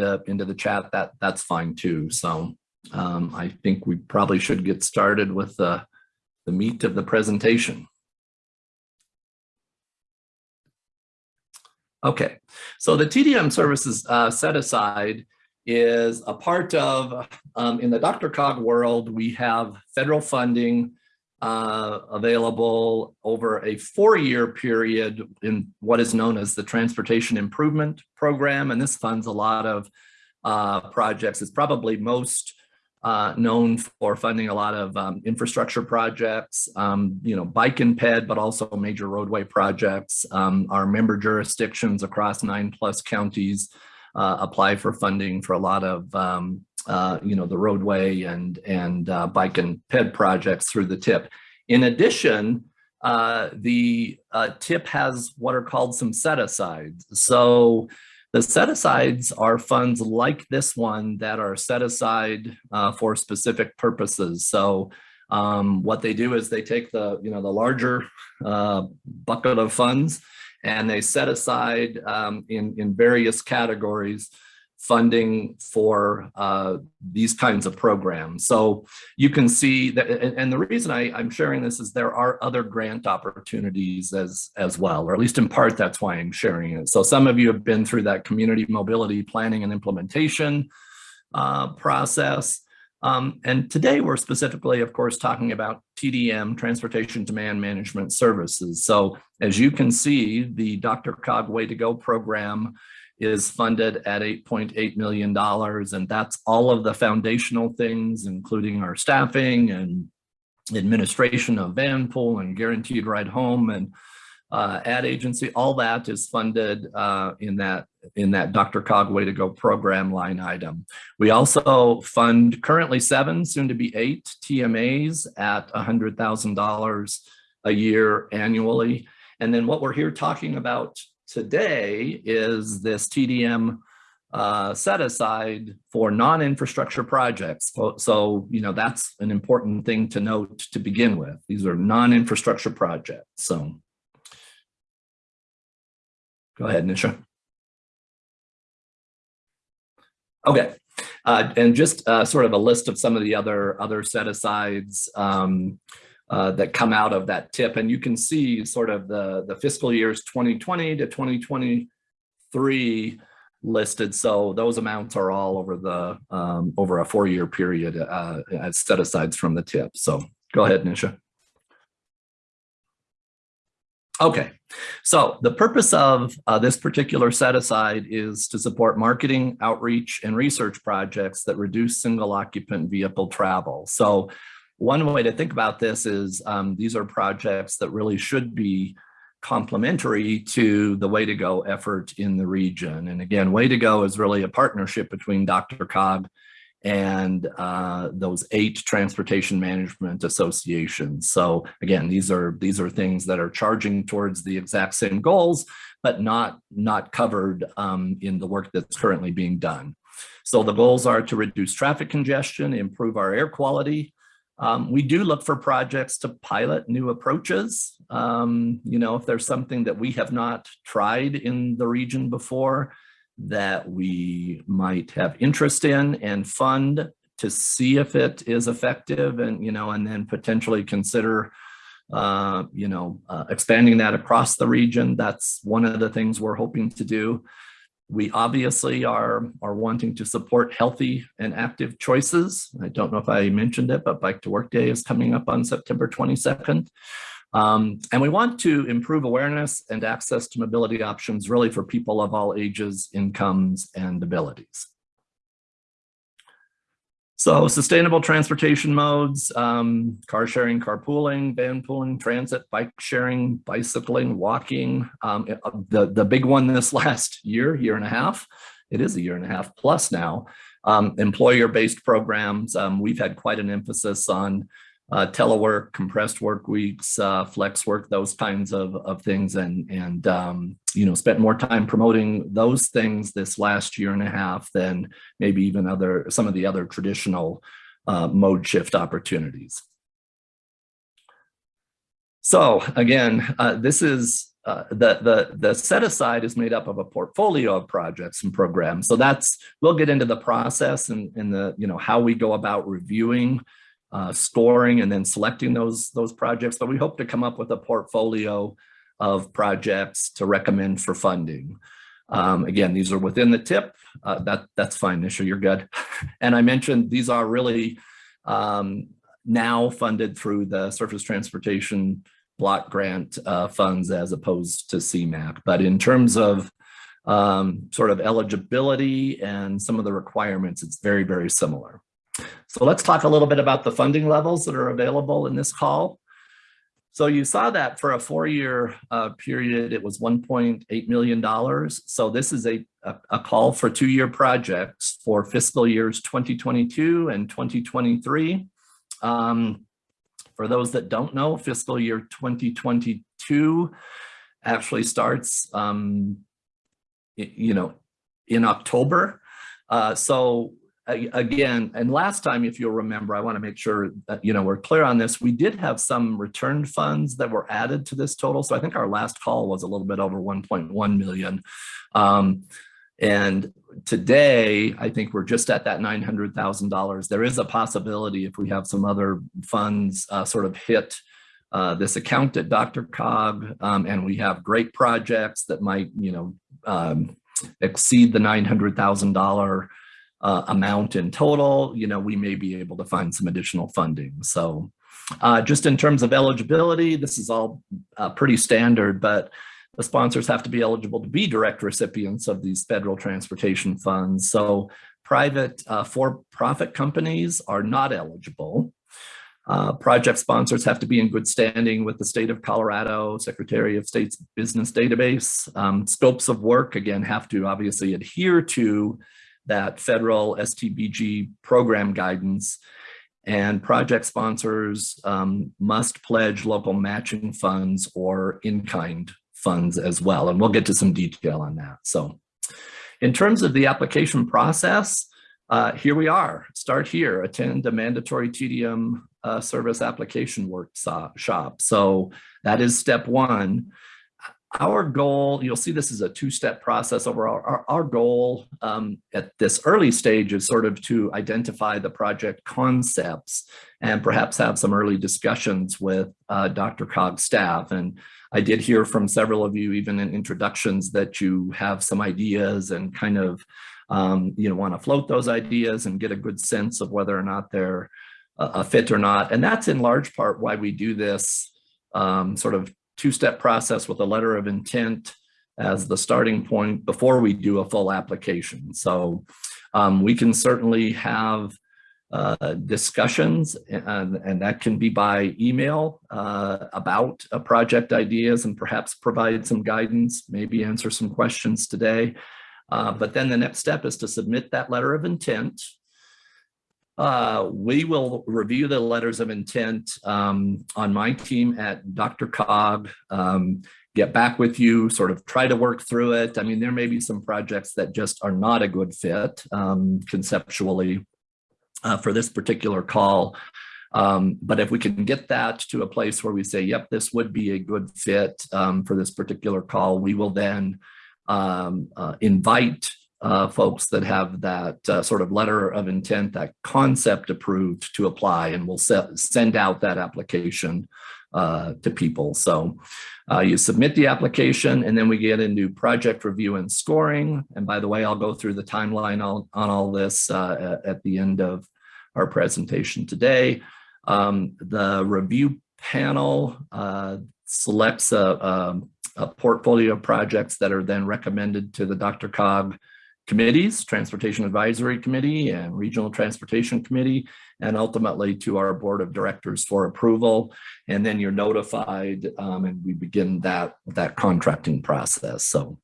into, into the chat, that that's fine too. So um, I think we probably should get started with the, the meat of the presentation. Okay, so the TDM services uh, set aside is a part of, um, in the DRCOG world, we have federal funding uh, available over a four-year period in what is known as the Transportation Improvement Program. And this funds a lot of uh, projects. It's probably most uh, known for funding a lot of um, infrastructure projects, um, you know, bike and ped, but also major roadway projects. Um, our member jurisdictions across nine plus counties uh, apply for funding for a lot of um, uh, you know, the roadway and, and uh, bike and ped projects through the TIP. In addition, uh, the uh, TIP has what are called some set-asides. So the set-asides are funds like this one that are set aside uh, for specific purposes. So um, what they do is they take the, you know, the larger bucket of funds and they set aside um, in, in various categories funding for uh, these kinds of programs. So you can see that, and, and the reason I, am sharing this is there are other grant opportunities as, as well, or at least in part, that's why I'm sharing it. So some of you have been through that community mobility planning and implementation uh, process. Um, and today we're specifically, of course, talking about TDM, Transportation Demand Management Services. So as you can see, the DRCOG Way to Go program is funded at $8.8 million. And that's all of the foundational things, including our staffing and administration of van pool and guaranteed ride home and uh, ad agency, all that is funded uh, in that in that DRCOG Way to Go program line item. We also fund currently seven, soon to be eight TMAs at $100,000 a year annually. And then what we're here talking about today is this TDM uh, set aside for non-infrastructure projects. So, so, you know, that's an important thing to note to begin with. These are non-infrastructure projects. So go ahead, Nisha. Okay. Uh, and just uh, sort of a list of some of the other other set asides. Um, uh, that come out of that TIP. And you can see sort of the, the fiscal years 2020 to 2023 listed. So those amounts are all over the um, over a four-year period uh, as set asides from the TIP. So go ahead, Nisha. Okay, so the purpose of uh, this particular set aside is to support marketing, outreach, and research projects that reduce single occupant vehicle travel. So one way to think about this is um, these are projects that really should be complementary to the Way to Go effort in the region. And again, Way to Go is really a partnership between DRCOG and uh, those eight transportation management associations. So again, these are these are things that are charging towards the exact same goals, but not not covered um, in the work that's currently being done. So the goals are to reduce traffic congestion, improve our air quality, um, we do look for projects to pilot new approaches. Um, you know, if there's something that we have not tried in the region before that we might have interest in and fund to see if it is effective and, you know, and then potentially consider, uh, you know, uh, expanding that across the region. That's one of the things we're hoping to do. We obviously are, are wanting to support healthy and active choices. I don't know if I mentioned it, but Bike to Work Day is coming up on September 22nd. Um, and we want to improve awareness and access to mobility options really for people of all ages, incomes, and abilities. So sustainable transportation modes, um, car sharing, carpooling, van pooling, transit, bike sharing, bicycling, walking. Um, uh, the, the big one this last year, year and a half, it is a year and a half plus now, um, employer-based programs. Um, we've had quite an emphasis on uh, telework, compressed work weeks, uh, flex work, those kinds of, of things, and, and um, you know, spent more time promoting those things this last year and a half than maybe even other some of the other traditional uh, mode shift opportunities. So again, uh, this is uh, the, the, the set aside is made up of a portfolio of projects and programs. So that's, we'll get into the process and, and the, you know, how we go about reviewing, uh, scoring and then selecting those, those projects. But we hope to come up with a portfolio of projects to recommend for funding. Um, again, these are within the TIP. Uh, that That's fine, Nisha, you're good. and I mentioned these are really um, now funded through the Surface Transportation block grant uh, funds as opposed to CMAQ. But in terms of um, sort of eligibility and some of the requirements, it's very, very similar. So let's talk a little bit about the funding levels that are available in this call. So you saw that for a four-year uh, period, it was $1.8 million. So this is a, a, a call for two-year projects for fiscal years 2022 and 2023. Um, for those that don't know, fiscal year 2022 actually starts, um, you know, in October. Uh, so again, and last time, if you'll remember, I want to make sure that, you know, we're clear on this. We did have some returned funds that were added to this total. So I think our last call was a little bit over 1.1 million. Um, and today, I think we're just at that $900,000. There is a possibility if we have some other funds uh, sort of hit uh, this account at DRCOG um, and we have great projects that might, you know, um, exceed the $900,000 uh, amount in total, you know, we may be able to find some additional funding. So uh, just in terms of eligibility, this is all uh, pretty standard, but the sponsors have to be eligible to be direct recipients of these federal transportation funds. So private uh, for-profit companies are not eligible. Uh, project sponsors have to be in good standing with the state of Colorado, Secretary of State's business database. Um, scopes of work, again, have to obviously adhere to that federal STBG program guidance. And project sponsors um, must pledge local matching funds or in-kind funds as well. And we'll get to some detail on that. So in terms of the application process, uh, here we are, start here, attend a mandatory TDM uh, service application workshop. So that is step one our goal, you'll see this is a two-step process overall. Our, our goal um, at this early stage is sort of to identify the project concepts and perhaps have some early discussions with uh, DRCOG staff. And I did hear from several of you, even in introductions, that you have some ideas and kind of um, you know, want to float those ideas and get a good sense of whether or not they're a fit or not. And that's in large part why we do this um, sort of two-step process with a letter of intent as the starting point before we do a full application. So um, we can certainly have uh, discussions and, and, that can be by email uh, about project ideas and perhaps provide some guidance, maybe answer some questions today. Uh, but then the next step is to submit that letter of intent uh, we will review the letters of intent um, on my team at DRCOG, um, get back with you, sort of try to work through it. I mean, there may be some projects that just are not a good fit um, conceptually uh, for this particular call. Um, but if we can get that to a place where we say, yep, this would be a good fit um, for this particular call, we will then um, uh, invite uh, folks that have that uh, sort of letter of intent, that concept approved to apply, and we'll send out that application uh, to people. So uh, you submit the application and then we get into project review and scoring. And by the way, I'll go through the timeline on, on all this uh, at the end of our presentation today. Um, the review panel uh, selects a, a, a portfolio of projects that are then recommended to the DRCOG committees, Transportation Advisory Committee and Regional Transportation Committee, and ultimately to our board of directors for approval. And then you're notified um, and we begin that, that contracting process. So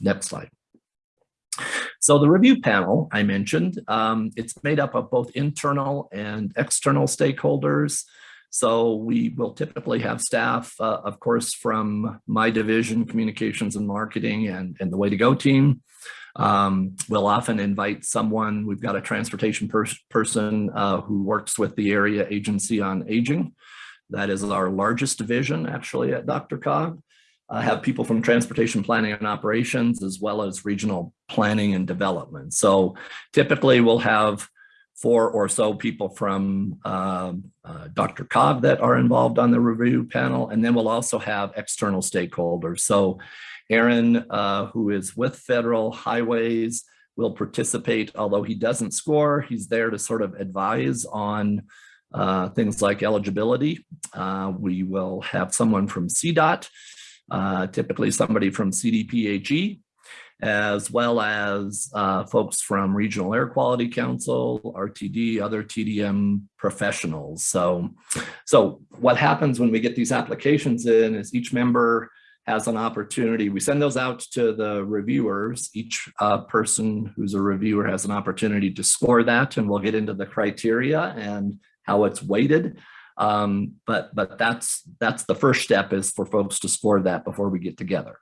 next slide. So the review panel I mentioned, um, it's made up of both internal and external stakeholders. So we will typically have staff, uh, of course, from my division, communications and marketing and, and the way to go team. Um, we'll often invite someone, we've got a transportation pers person uh, who works with the area agency on aging. That is our largest division actually at DRCOG. uh, have people from transportation planning and operations as well as regional planning and development. So typically we'll have four or so people from um, uh, DRCOG that are involved on the review panel, and then we'll also have external stakeholders. So Aaron, uh, who is with Federal Highways, will participate, although he doesn't score, he's there to sort of advise on uh, things like eligibility. Uh, we will have someone from CDOT, uh, typically somebody from CDPHE, as well as uh, folks from Regional Air Quality Council, RTD, other TDM professionals. So, so what happens when we get these applications in is each member has an opportunity. We send those out to the reviewers. Each uh, person who's a reviewer has an opportunity to score that, and we'll get into the criteria and how it's weighted. Um, but but that's that's the first step is for folks to score that before we get together.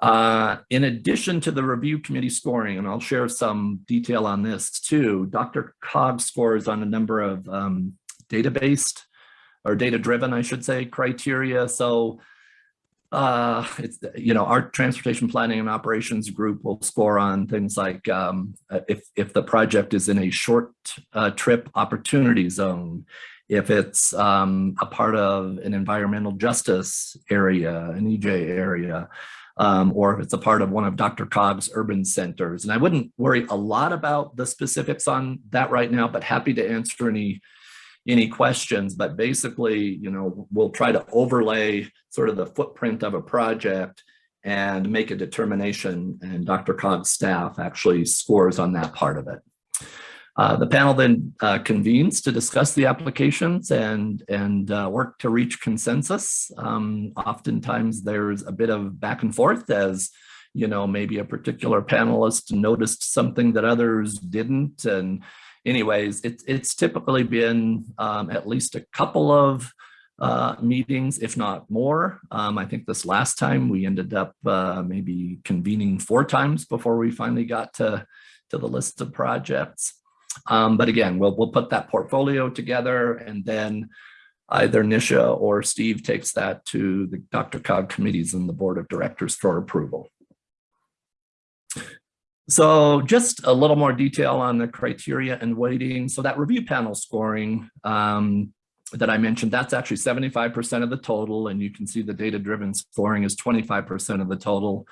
Uh, in addition to the review committee scoring, and I'll share some detail on this too, DRCOG scores on a number of um, data-based or data-driven, I should say, criteria. So uh, it's, you know, our transportation planning and operations group will score on things like um, if, if the project is in a short uh, trip opportunity zone, if it's um, a part of an environmental justice area, an EJ area, um, or if it's a part of one of DRCOG's urban centers. And I wouldn't worry a lot about the specifics on that right now, but happy to answer any any questions. But basically, you know, we'll try to overlay sort of the footprint of a project and make a determination and DRCOG's staff actually scores on that part of it. Uh, the panel then uh, convenes to discuss the applications and, and uh, work to reach consensus. Um, oftentimes there's a bit of back and forth as, you know, maybe a particular panelist noticed something that others didn't. And anyways, it, it's typically been um, at least a couple of uh, meetings, if not more. Um, I think this last time we ended up uh, maybe convening four times before we finally got to, to the list of projects. Um, but again, we'll, we'll put that portfolio together and then either Nisha or Steve takes that to the DRCOG committees and the board of directors for approval. So just a little more detail on the criteria and weighting. So that review panel scoring um, that I mentioned, that's actually 75% of the total. And you can see the data-driven scoring is 25% of the total.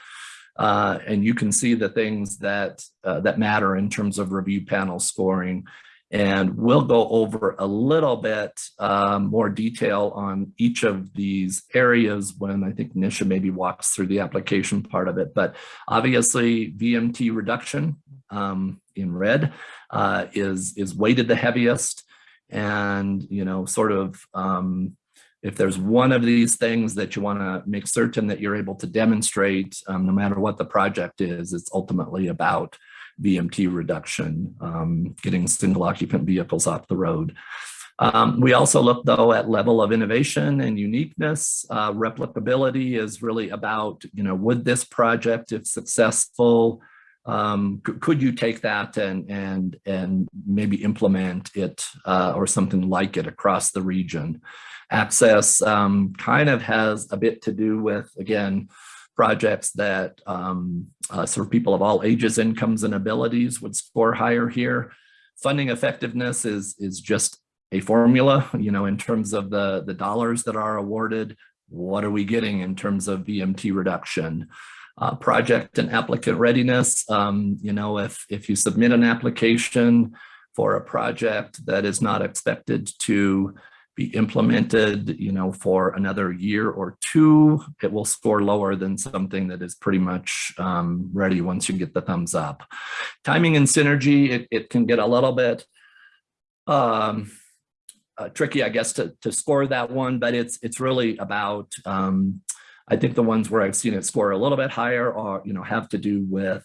Uh, and you can see the things that uh, that matter in terms of review panel scoring. And we'll go over a little bit um, more detail on each of these areas when I think Nisha maybe walks through the application part of it. But obviously VMT reduction um, in red uh, is, is weighted the heaviest and, you know, sort of um, if there's one of these things that you want to make certain that you're able to demonstrate, um, no matter what the project is, it's ultimately about VMT reduction, um, getting single occupant vehicles off the road. Um, we also look though at level of innovation and uniqueness. Uh, replicability is really about, you know, would this project, if successful, um, could you take that and and and maybe implement it uh, or something like it across the region? Access um, kind of has a bit to do with, again, projects that um, uh, sort of people of all ages, incomes, and abilities would score higher here. Funding effectiveness is, is just a formula, you know, in terms of the, the dollars that are awarded, what are we getting in terms of VMT reduction? Uh, project and applicant readiness, um, you know, if, if you submit an application for a project that is not expected to be implemented, you know, for another year or two, it will score lower than something that is pretty much um, ready once you get the thumbs up. Timing and synergy, it, it can get a little bit um, uh, tricky, I guess, to, to score that one, but it's it's really about, um, I think the ones where I've seen it score a little bit higher are, you know, have to do with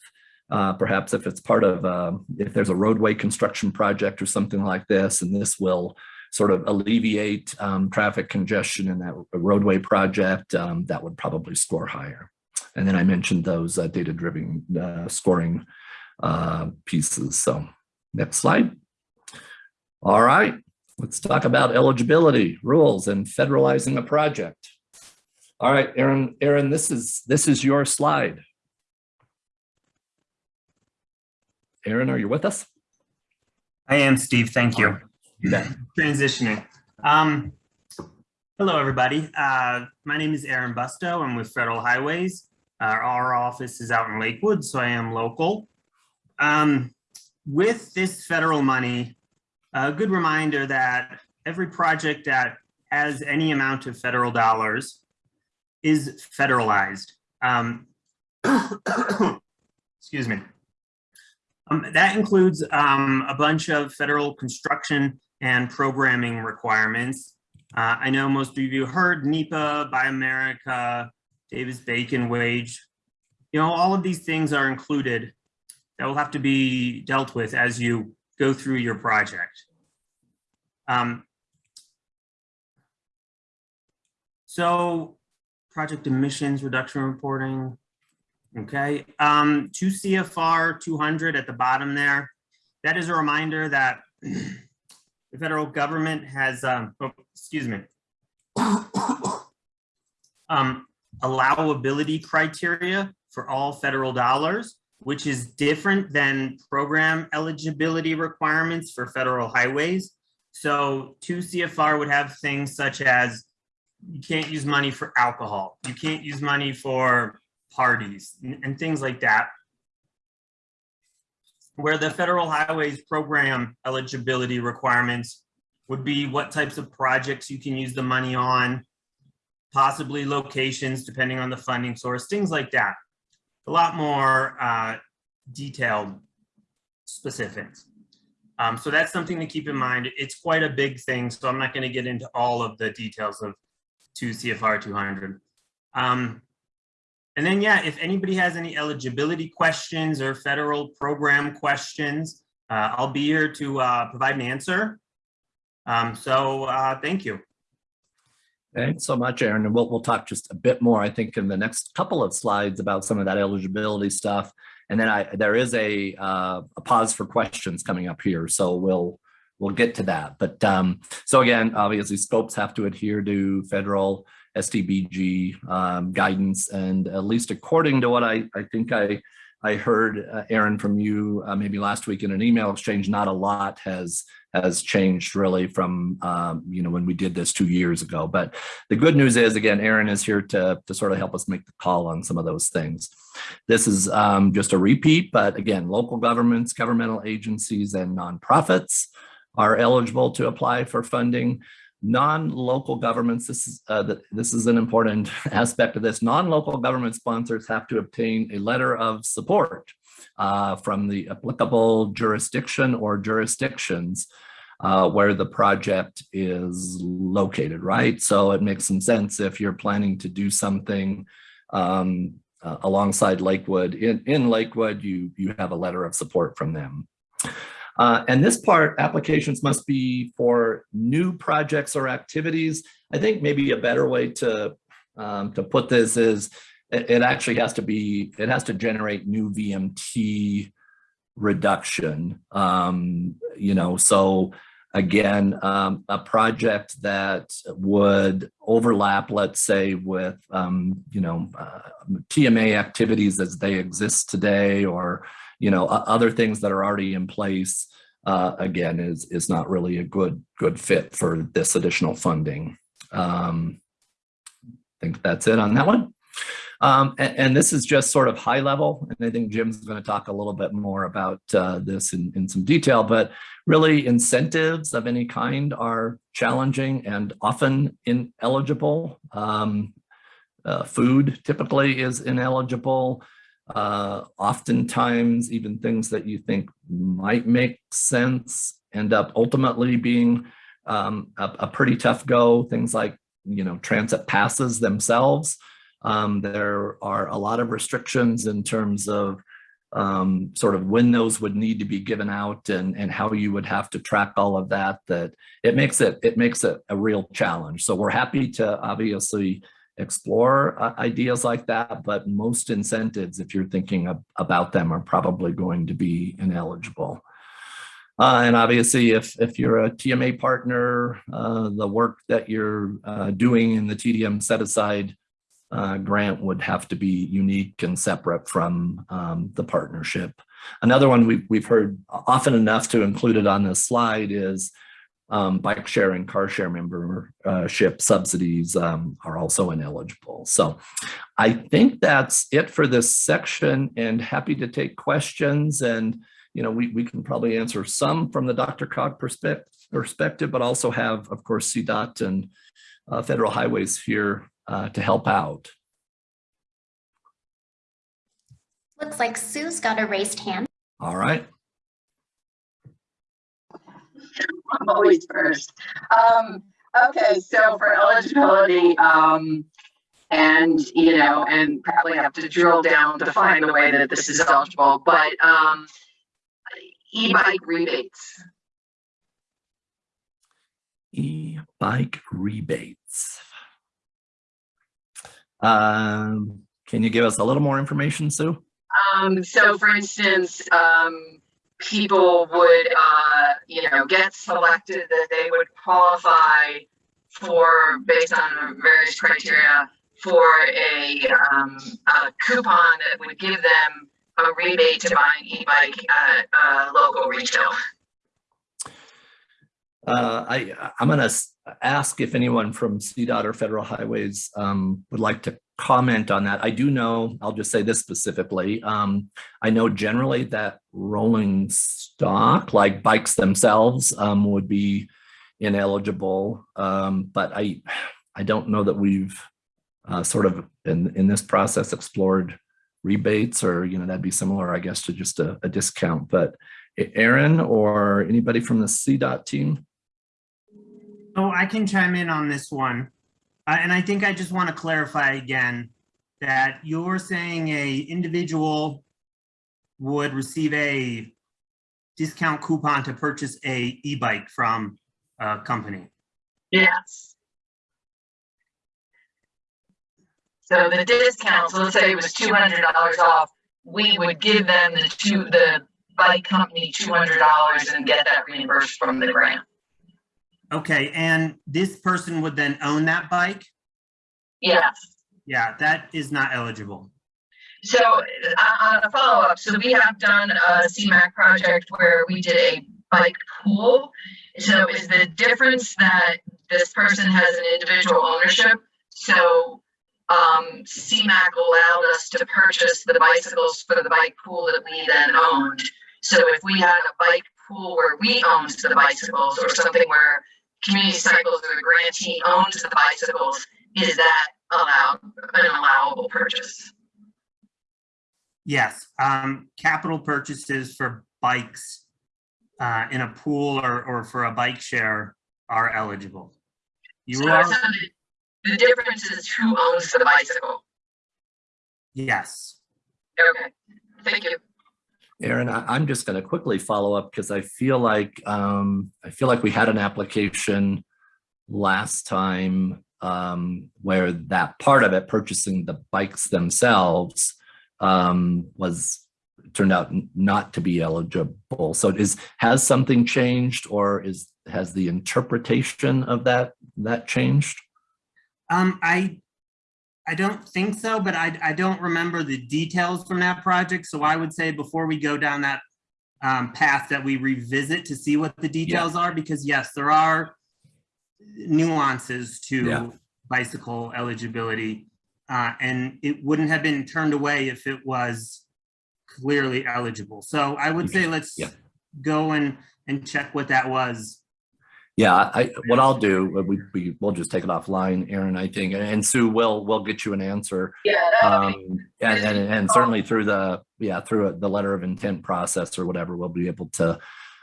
uh, perhaps if it's part of, uh, if there's a roadway construction project or something like this, and this will sort of alleviate um, traffic congestion in that roadway project, um, that would probably score higher. And then I mentioned those uh, data-driven uh, scoring uh, pieces. So next slide. All right, let's talk about eligibility rules and federalizing a project. All right, Aaron, Aaron, this is, this is your slide. Aaron, are you with us? I am Steve, thank you. Transitioning. Um, hello, everybody. Uh, my name is Aaron Busto. I'm with Federal Highways. Uh, our office is out in Lakewood, so I am local. Um, with this federal money, a good reminder that every project that has any amount of federal dollars is federalized. Um, excuse me. Um, that includes um, a bunch of federal construction and programming requirements. Uh, I know most of you heard NEPA, Buy America, Davis-Bacon wage. You know, all of these things are included that will have to be dealt with as you go through your project. Um, so project emissions reduction reporting, Okay, um, two CFR 200 at the bottom there. That is a reminder that the federal government has, um, oh, excuse me, um, allowability criteria for all federal dollars, which is different than program eligibility requirements for federal highways. So two CFR would have things such as you can't use money for alcohol. You can't use money for parties and things like that. Where the federal highways program eligibility requirements would be what types of projects you can use the money on, possibly locations depending on the funding source, things like that. A lot more uh, detailed specifics. Um, so that's something to keep in mind. It's quite a big thing, so I'm not going to get into all of the details of 2 CFR 200. Um, and then, yeah, if anybody has any eligibility questions or federal program questions, uh, I'll be here to uh, provide an answer. Um, so uh, thank you. Thanks so much, Aaron. And we'll, we'll talk just a bit more, I think, in the next couple of slides about some of that eligibility stuff. And then I, there is a, uh, a pause for questions coming up here. So we'll, we'll get to that. But um, so again, obviously scopes have to adhere to federal STBG um, guidance. And at least according to what I, I think I, I heard, uh, Aaron, from you uh, maybe last week in an email exchange, not a lot has has changed really from, um, you know, when we did this two years ago. But the good news is, again, Aaron is here to, to sort of help us make the call on some of those things. This is um, just a repeat, but again, local governments, governmental agencies, and nonprofits are eligible to apply for funding non-local governments, this is, uh, the, this is an important aspect of this, non-local government sponsors have to obtain a letter of support uh, from the applicable jurisdiction or jurisdictions uh, where the project is located, right? So it makes some sense if you're planning to do something um, uh, alongside Lakewood. In, in Lakewood, you, you have a letter of support from them. Uh, and this part, applications must be for new projects or activities. I think maybe a better way to, um, to put this is it, it, actually has to be, it has to generate new VMT reduction. Um, you know, so again, um, a project that would overlap, let's say, with, um, you know, uh, TMA activities as they exist today or you know, other things that are already in place, uh, again, is, is not really a good, good fit for this additional funding. Um, I think that's it on that one. Um, and, and, this is just sort of high level, and I think Jim's going to talk a little bit more about uh, this in, in some detail, but really incentives of any kind are challenging and often ineligible. Um, uh, food typically is ineligible. Uh, oftentimes, even things that you think might make sense end up ultimately being um, a, a, pretty tough go. Things like, you know, transit passes themselves. Um, there are a lot of restrictions in terms of um, sort of when those would need to be given out and, and how you would have to track all of that, that it makes it, it makes it a real challenge. So we're happy to obviously explore uh, ideas like that, but most incentives, if you're thinking about them, are probably going to be ineligible. Uh, and obviously, if, if you're a TMA partner, uh, the work that you're uh, doing in the TDM set aside uh, grant would have to be unique and separate from um, the partnership. Another one we've, we've heard often enough to include it on this slide is um, bike sharing, car share membership subsidies um, are also ineligible. So I think that's it for this section and happy to take questions. And, you know, we, we can probably answer some from the DRCOG perspective, perspective but also have, of course, CDOT and uh, Federal Highways here uh, to help out. Looks like Sue's got a raised hand. All right. I'm always first. Um, okay, so for eligibility, um, and, you know, and probably have to drill down to find the way that this is eligible, but, um, e-bike rebates. E-bike rebates. Um, can you give us a little more information, Sue? Um, so for instance, um, people would, uh, you know, get selected that they would qualify for, based on various criteria, for a, um, a coupon that would give them a rebate to buy an e-bike at, a local retail. Uh, I, I'm going to ask if anyone from CDOT or Federal Highways um, would like to comment on that. I do know, I'll just say this specifically. Um, I know generally that rolling stock, like bikes themselves, um, would be ineligible. Um, but I, I don't know that we've uh, sort of in, in this process explored rebates or, you know, that'd be similar, I guess, to just a, a discount. But Aaron or anybody from the CDOT team? Oh, I can chime in on this one. Uh, and I think I just want to clarify again that you're saying a individual would receive a discount coupon to purchase a e-bike from a company. Yes. So the discount, so let's say it was two hundred dollars off, we would give them the two, the bike company two hundred dollars and get that reimbursed from the grant. Okay, and this person would then own that bike? Yes. Yeah, that is not eligible. So uh, on a follow-up, so we have done a CMAQ project where we did a bike pool. So is the difference that this person has an individual ownership? So um, CMAQ allowed us to purchase the bicycles for the bike pool that we then owned. So if we had a bike pool where we owned the bicycles or something where Community Cycles or the grantee owns the bicycles, is that allowed, an allowable purchase? Yes, um, capital purchases for bikes uh, in a pool or, or for a bike share are eligible. You So are, so the, the difference is who owns the bicycle. yes. Okay, thank you. Aaron, I, I'm just going to quickly follow up because I feel like um, I feel like we had an application last time um, where that part of it, purchasing the bikes themselves, um, was turned out not to be eligible. So is has something changed, or is has the interpretation of that that changed? Um, I, I don't think so, but I, I don't remember the details from that project. So I would say before we go down that um, path that we revisit to see what the details are, because yes, there are nuances Yeah. to bicycle eligibility. Uh, and it wouldn't have been turned away if it was clearly eligible. So I would say let's Yeah. go and, and check what that was. Yeah, I, what I'll do, uh, we, we, we'll just take it offline, Aaron, I think, and Sue will, will get you an answer. Yeah, Um, and, and, and certainly through the, yeah, through the letter of intent process or whatever, we'll be able to,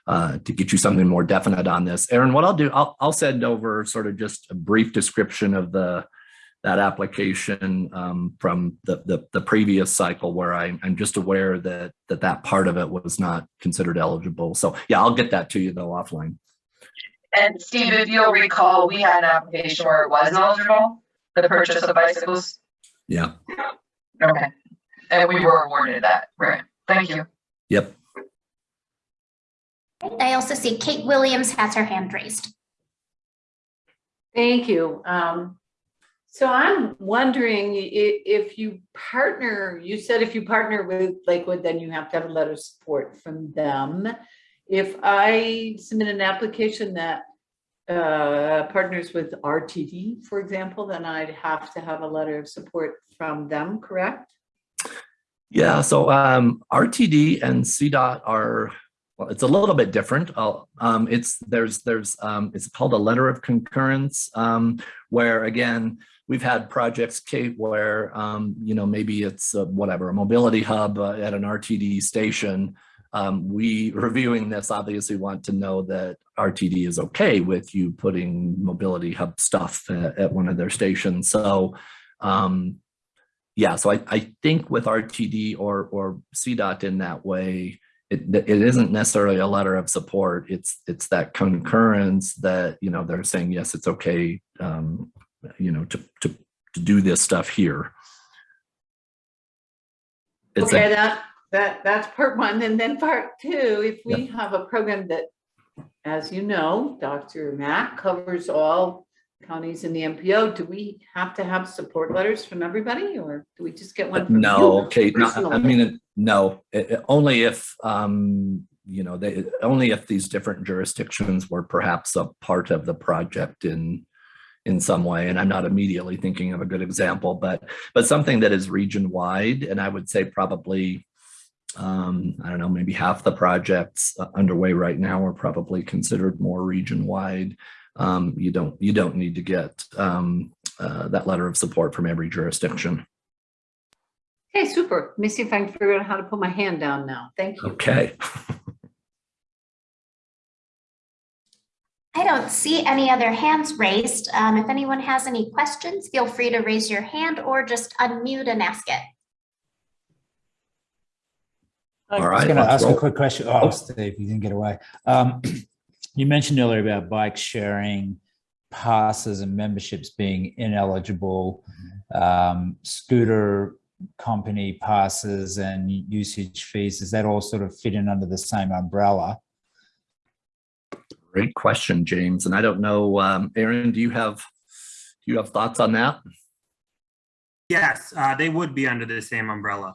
uh, to get you something more definite on this. Aaron, what I'll do, I'll, I'll send over sort of just a brief description of the, that application, um, from the, the, the previous cycle where I, I'm just aware that, that that part of it was not considered eligible. So yeah, I'll get that to you though offline. And Steve, if you'll recall, we had an application where it was eligible, the purchase of bicycles. Yeah, Okay. And we were awarded that, right? Thank you. yep. I also see Kate Williams has her hand raised. Thank you. Um, So I'm wondering i- if you partner, you said if you partner with Lakewood, then you have to have a letter of support from them. If I submit an application that uh, partners with RTD, for example, then I'd have to have a letter of support from them, correct? Yeah, so um, RTD and CDOT are, well, it's a little bit different. Um, it's, there's, there's, um, it's called a letter of concurrence, um, where again, we've had projects, Kate, where, um, you know, maybe it's a, whatever, a mobility hub uh, at an RTD station. Um, we reviewing this obviously want to know that RTD is okay with you putting mobility hub stuff at, at one of their stations. So, um, yeah, so I, I think with RTD or, or CDOT in that way, it, it isn't necessarily a letter of support. It's, it's that concurrence that, you know, they're saying, yes, it's okay, um, you know, to, to, to do this stuff here. It's Okay, that, that, that's part one. And then part two, if we have a program that, as you know, DRMAC covers all counties in the MPO, do we have to have support letters from everybody or do we just get one? from No, you Kate, no, I mean, no, it- it- only if, um, you know, they, only if these different jurisdictions were perhaps a part of the project in, in some way. And I'm not immediately thinking of a good example, but, but something that is region wide. And I would say probably, um, I don't know, maybe half the projects uh, underway right now are probably considered more region wide. Um, you don't, you don't need to get, um, uh, that letter of support from every jurisdiction. Okay, super. Let me see if I can figure out how to put my hand down now. Thank you. Okay. I don't see any other hands raised. Um, if anyone has any questions, feel free to raise your hand or just unmute and ask it. All I was going to let's ask a quick question. Oh. Oh, Steve, you didn't get away. Um, you mentioned earlier about bike sharing passes and memberships being ineligible, um, scooter company passes and usage fees. Does that all sort of fit in under the same umbrella? Great question, James. And I don't know, um, Aaron, do you have, do you have thoughts on that? Yes, uh, they would be under the same umbrella.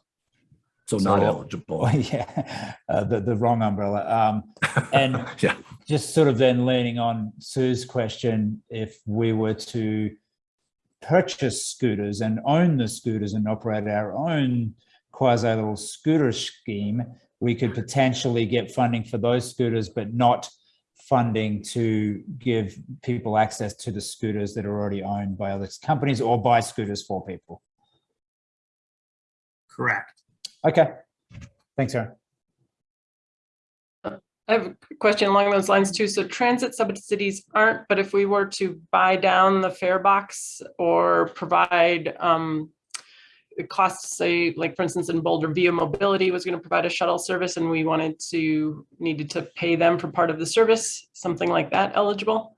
So not eligible. Yeah, uh, the, the wrong umbrella. Um, and Yeah, just sort of then leaning on Sue's question, if we were to purchase scooters and own the scooters and operate our own quasi little scooter scheme, we could potentially get funding for those scooters, but not funding to give people access to the scooters that are already owned by other companies or buy scooters for people. Correct. Okay, thanks, Aaron. I have a question along those lines too. So transit subsidies aren't, but if we were to buy down the fare box or provide um, it costs, say, like for instance, in Boulder, Via Mobility was going to provide a shuttle service and we wanted to, needed to pay them for part of the service, something like that eligible?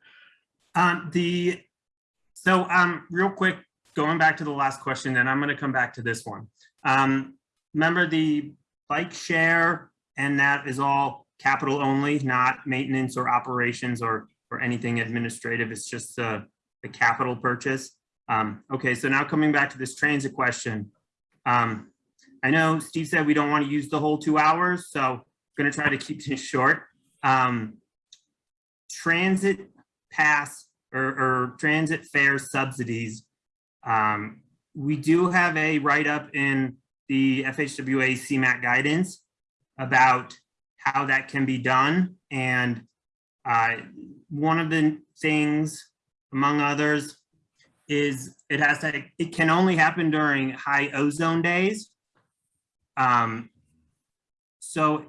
Um, the, so, um, real quick, going back to the last question, then I'm gonna come back to this one. Um, remember the bike share and that is all capital only, not maintenance or operations or, or anything administrative. It's just the, the capital purchase. Um, okay, so now coming back to this transit question. Um, I know Steve said we don't want to use the whole two hours, so I'm gonna try to keep this short. Um, transit pass or, or transit fare subsidies. Um, we do have a write-up in the FHWA CMAQ guidance about how that can be done. And uh, one of the things, among others, is it has to, it can only happen during high ozone days. Um, so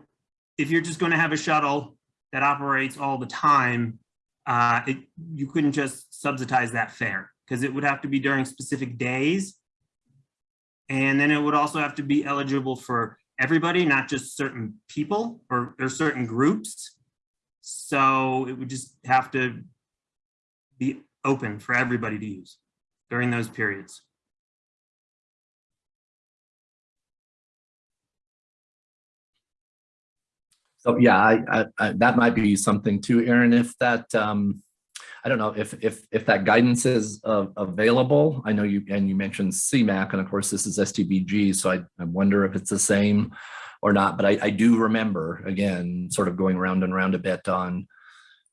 if you're just going to have a shuttle that operates all the time, uh, it, you couldn't just subsidize that fare because it would have to be during specific days. And then it would also have to be eligible for everybody, not just certain people or, or certain groups. So it would just have to be open for everybody to use during those periods. so yeah, I, I, I, that might be something too, Aaron, if that, um, I don't know if, if, if that guidance is uh, available. I know you, and you mentioned CMAQ, and of course this is STBG, so I, I wonder if it's the same or not, but I, I do remember, again, sort of going round and round a bit on,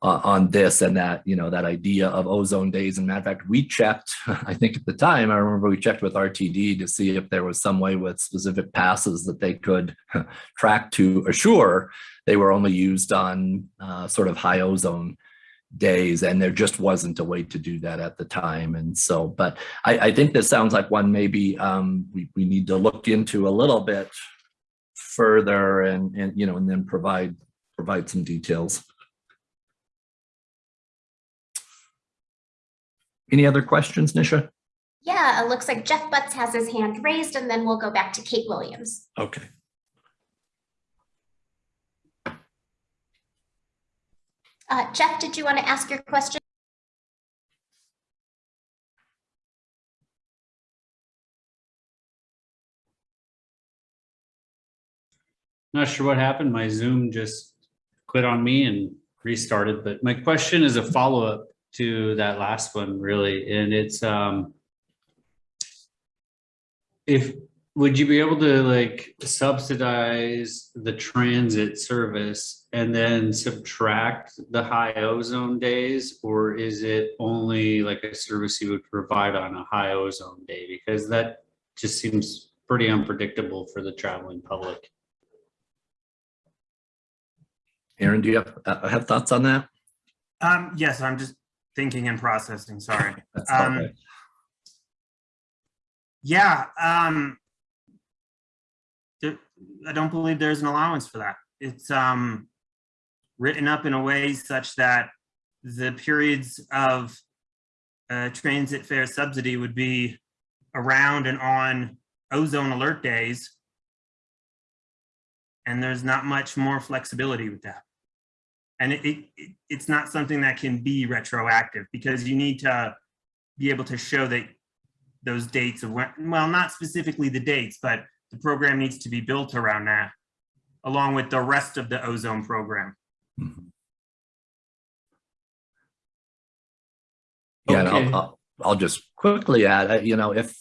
uh, on this and that, you know, that idea of ozone days. And matter of fact, we checked, I think at the time, I remember we checked with RTD to see if there was some way with specific passes that they could track to assure they were only used on uh, sort of high ozone days and there just wasn't a way to do that at the time and so but i, I think this sounds like one maybe um, we, we need to look into a little bit further and and you know and then provide provide some details. Any other questions nisha? Yeah, it looks like Jeff Butts has his hand raised and then we'll go back to Kate Williams. okay Uh, Jeff, did you want to ask your question? Not sure what happened. My Zoom just quit on me and restarted, but my question is a follow-up to that last one, really, and it's, um, if, would you be able to like subsidize the transit service and then subtract the high ozone days? Or is it only like a service you would provide on a high ozone day? Because that just seems pretty unpredictable for the traveling public. aaron do you have uh, have thoughts on that Um, yes, I'm just thinking and processing, sorry. That's all Um, right. Yeah, um. there- I don't believe there's an allowance for that. It's, um. Written up in a way such that the periods of. Uh, transit fare subsidy would be around and on ozone alert days. And there's not much more flexibility with that. And it, it, it- it's not something that can be retroactive because you need to be able to show that those dates of when, well, not specifically the dates, but the program needs to be built around that, along with the rest of the ozone program. Mhm. Yeah, and Okay. I'll, I'll, I'll just quickly add, uh, you know, if,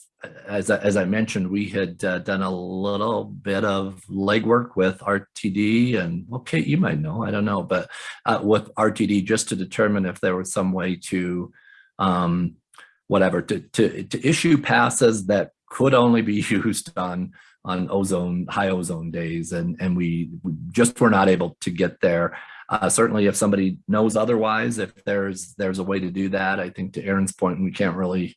as, I- as I mentioned, we had uh, done a little bit of legwork with RTD and, well, Kate, you might know, I don't know, but uh, with RTD just to determine if there was some way to, um, whatever, to, to, to issue passes that could only be used on, on ozone, high ozone days. And, and we we just were not able to get there. Uh, certainly if somebody knows otherwise, if there's, there's a way to do that, I think to Aaron's point, we can't really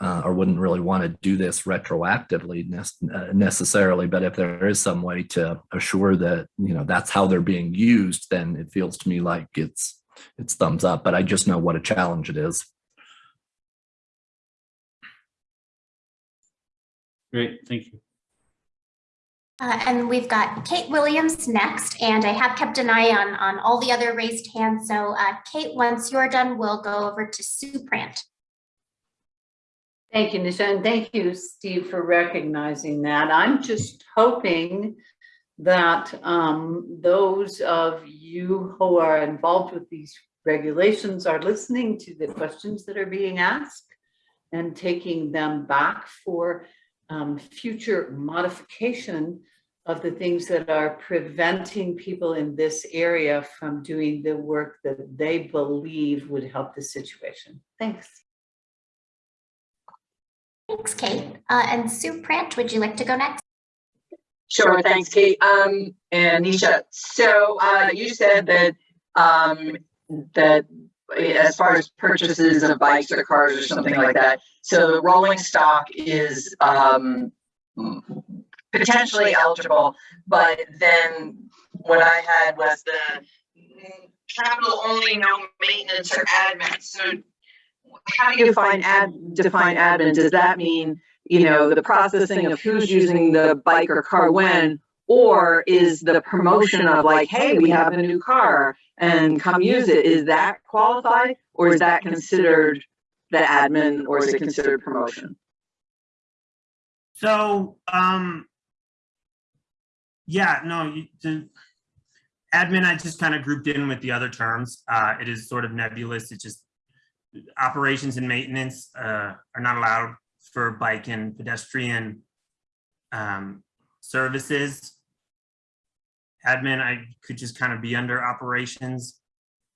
uh, or wouldn't really want to do this retroactively nec- uh, necessarily, but if there is some way to assure that, you know, that's how they're being used, then it feels to me like it's, it's thumbs up, but I just know what a challenge it is. Great, thank you. Uh, and we've got Kate Williams next, and I have kept an eye on, on all the other raised hands. So uh, Kate, once you're done, we'll go over to Sue Prant. Thank you, Nisha, and thank you, Steve, for recognizing that. I'm just hoping that um, those of you who are involved with these regulations are listening to the questions that are being asked and taking them back for um, future modification of the things that are preventing people in this area from doing the work that they believe would help the situation. Thanks. Thanks, Kate. Uh, and Sue Prant, would you like to go next? Sure, thanks, Kate. Um, and Nisha, so, uh, you said that, um, that as far as purchases of bikes or cars or something like that, so the rolling stock is, um, potentially eligible, but then what I had was the capital only, no maintenance or admin. So how do you define ad, define admin? Does that mean you know, the processing of who's using the bike or car when, or is the promotion of like, hey, we have a new car and come use it, is that qualified? Or is that considered the admin or is it considered promotion? So, um, yeah, no, the admin, I just kind of grouped in with the other terms. Uh, it is sort of nebulous. It just operations and maintenance uh, are not allowed for bike and pedestrian um, services. Admin, I could just kind of be under operations.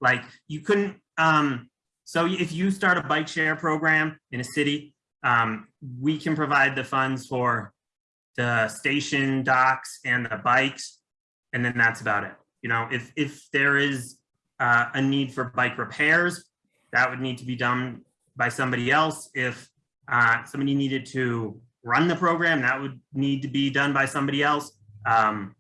Like you couldn't, um, so if you start a bike share program in a city, um, we can provide the funds for the station docks and the bikes. And then that's about it. You know, if, if there is uh, a need for bike repairs, that would need to be done by somebody else. If uh, somebody needed to run the program, that would need to be done by somebody else. Um,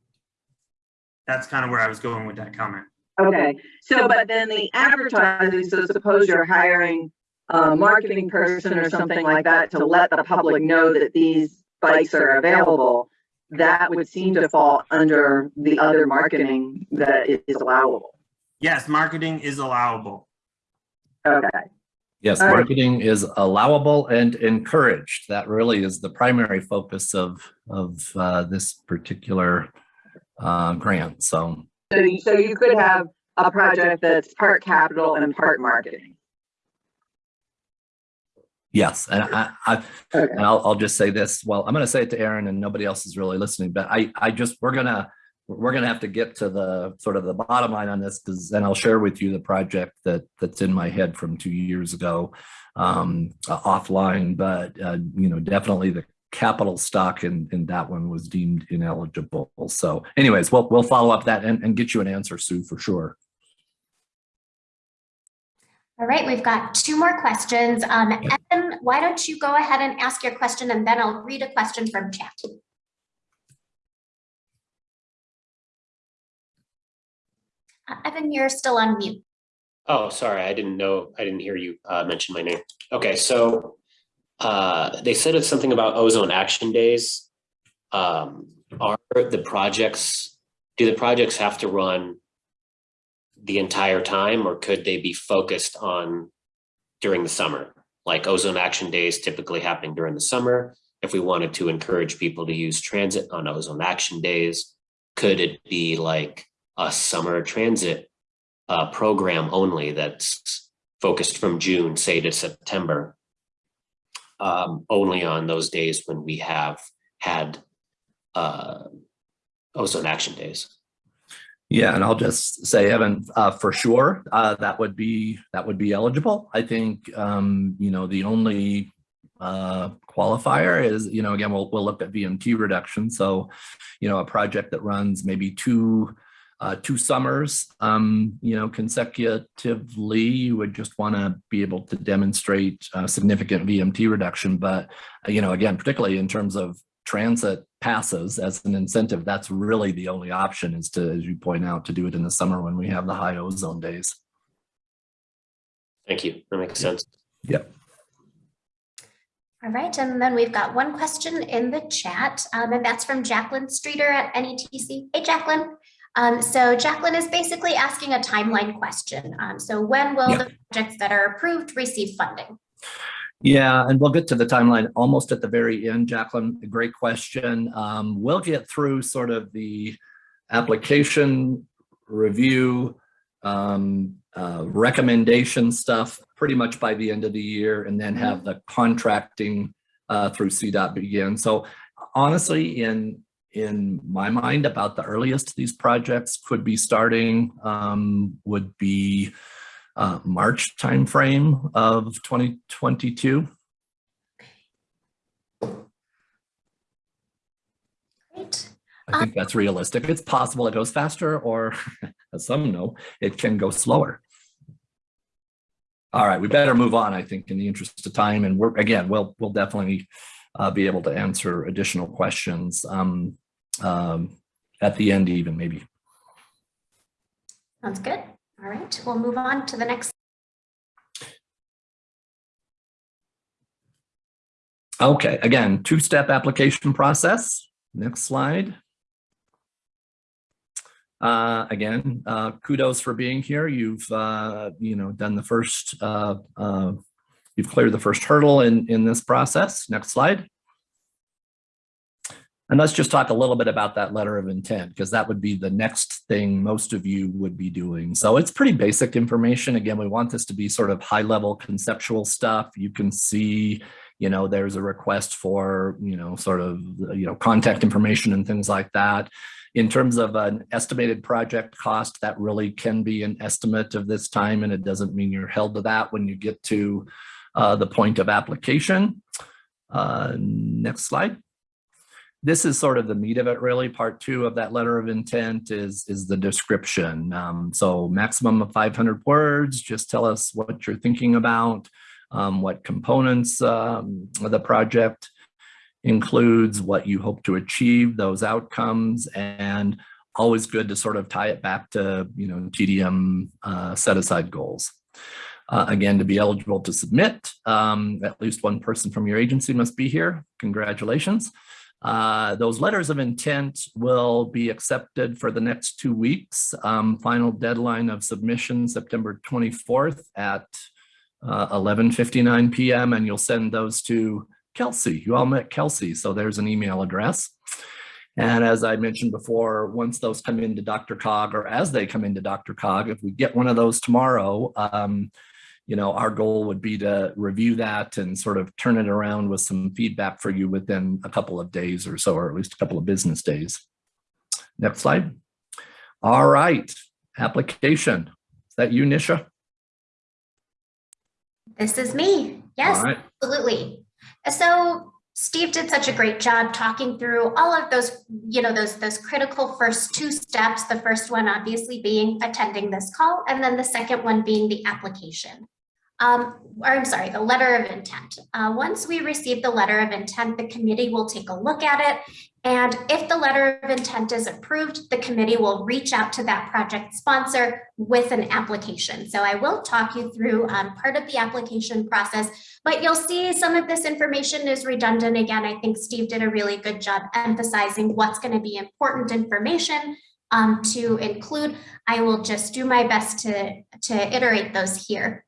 that's kind of where I was going with that comment. Okay, so but then the advertising, so suppose you're hiring a marketing person or something like that to let the public know that these bikes are available, that would seem to fall under the other marketing that is allowable. Yes, marketing is allowable. Okay, Yes, All right. marketing is allowable and encouraged. That really is the primary focus of, of uh, this particular uh, grant. So, so you, so you could have a project that's part capital and part marketing. yes, and I, I, Okay, And I'll, I'll just say this, well, I'm gonna say it to Aaron and nobody else is really listening, but I, I just, we're gonna, we're gonna have to get to the sort of the bottom line on this, because then I'll share with you the project that, that's in my head from two years ago um, uh, offline, but, uh, you know, definitely the capital stock in, in that one was deemed ineligible. So anyways, we'll, we'll follow up that and, and get you an answer, Sue, for sure. All right, we've got two more questions. Um, Evan, why don't you go ahead and ask your question and then I'll read a question from chat. Uh, Evan, you're still on mute. Oh, sorry, I didn't know, I didn't hear you uh, mention my name. Okay, so uh, they said it's something about ozone action days. Um, Are the projects, do the projects have to run the entire time or could they be focused on during the summer? Like ozone action days typically happening during the summer. If we wanted to encourage people to use transit on ozone action days, could it be like a summer transit uh, program only that's focused from June, say to September. Um, only on those days when we have had uh, ozone action days. Yeah, and I'll just say, Evan, uh, for sure, uh, that would be, that would be eligible. I think, um, you know, the only uh, qualifier is, you know, again, we'll, we'll look at VMT reduction. So, you know, a project that runs maybe two, uh, two summers, um, you know, consecutively, you would just want to be able to demonstrate uh, significant VMT reduction. But, uh, you know, again, particularly in terms of transit passes as an incentive, that's really the only option is to, as you point out, to do it in the summer when we have the high ozone days. Thank you. That makes sense. Yep. All right, and then we've got one question in the chat, um, and that's from Jacqueline Streeter at NETC. Hey, Jacqueline. Um, so Jacqueline is basically asking a timeline question. Um, so when will Yeah. the projects that are approved receive funding? Yeah, and we'll get to the timeline almost at the very end, Jacqueline. Great question. Um, we'll get through sort of the application review, um, uh, recommendation stuff pretty much by the end of the year and then have the contracting uh, through CDOT begin. So honestly, in in my mind, about the earliest these projects could be starting um, would be uh, March timeframe of 2022. Great. I think that's realistic. It's possible it goes faster or as some know, it can go slower. All right, we better move on, I think, in the interest of time. And we're, again, we'll, we'll definitely uh, be able to answer additional questions um, um, at the end even maybe. Sounds good. All right, we'll move on to the next. Okay, again, two-step application process. Next slide. Uh, again, uh, kudos for being here. You've, uh, you know, done the first, uh, uh, you've cleared the first hurdle in, in this process. Next slide. And let's just talk a little bit about that letter of intent, because that would be the next thing most of you would be doing. So it's pretty basic information. Again, we want this to be sort of high level conceptual stuff. You can see, you know, there's a request for, you know, sort of, you know, contact information and things like that. In terms of an estimated project cost, that really can be an estimate of this time, and it doesn't mean you're held to that when you get to uh, the point of application. Uh, next slide this is sort of the meat of it really. Part two of that letter of intent is, is the description. Um, so maximum of 500 words, just tell us what you're thinking about, um, what components um, the project includes, what you hope to achieve, those outcomes, and always good to sort of tie it back to, you know, TDM uh, set aside goals. Uh, again, to be eligible to submit, um, at least one person from your agency must be here. Congratulations. Uh, those letters of intent will be accepted for the next two weeks. Um, final deadline of submission September 24th at uh, 11.59 p.m. and you'll send those to Kelsey. You all met Kelsey, so there's an email address. And as I mentioned before, once those come into DRCOG or as they come into DRCOG, if we get one of those tomorrow, um, you know, our goal would be to review that and sort of turn it around with some feedback for you within a couple of days or so, or at least a couple of business days. Next slide. All right, application. Is that you, Nisha? This is me. Yes, right. absolutely. So Steve did such a great job talking through all of those, you know, those those critical first two steps. The first one obviously being attending this call, and then the second one being the application um, or I'm sorry, the letter of intent. Uh, once we receive the letter of intent, the committee will take a look at it. And if the letter of intent is approved, the committee will reach out to that project sponsor with an application. So I will talk you through um, part of the application process, but you'll see some of this information is redundant. Again, I think Steve did a really good job emphasizing what's going to be important information um, to include. I will just do my best to, to iterate those here.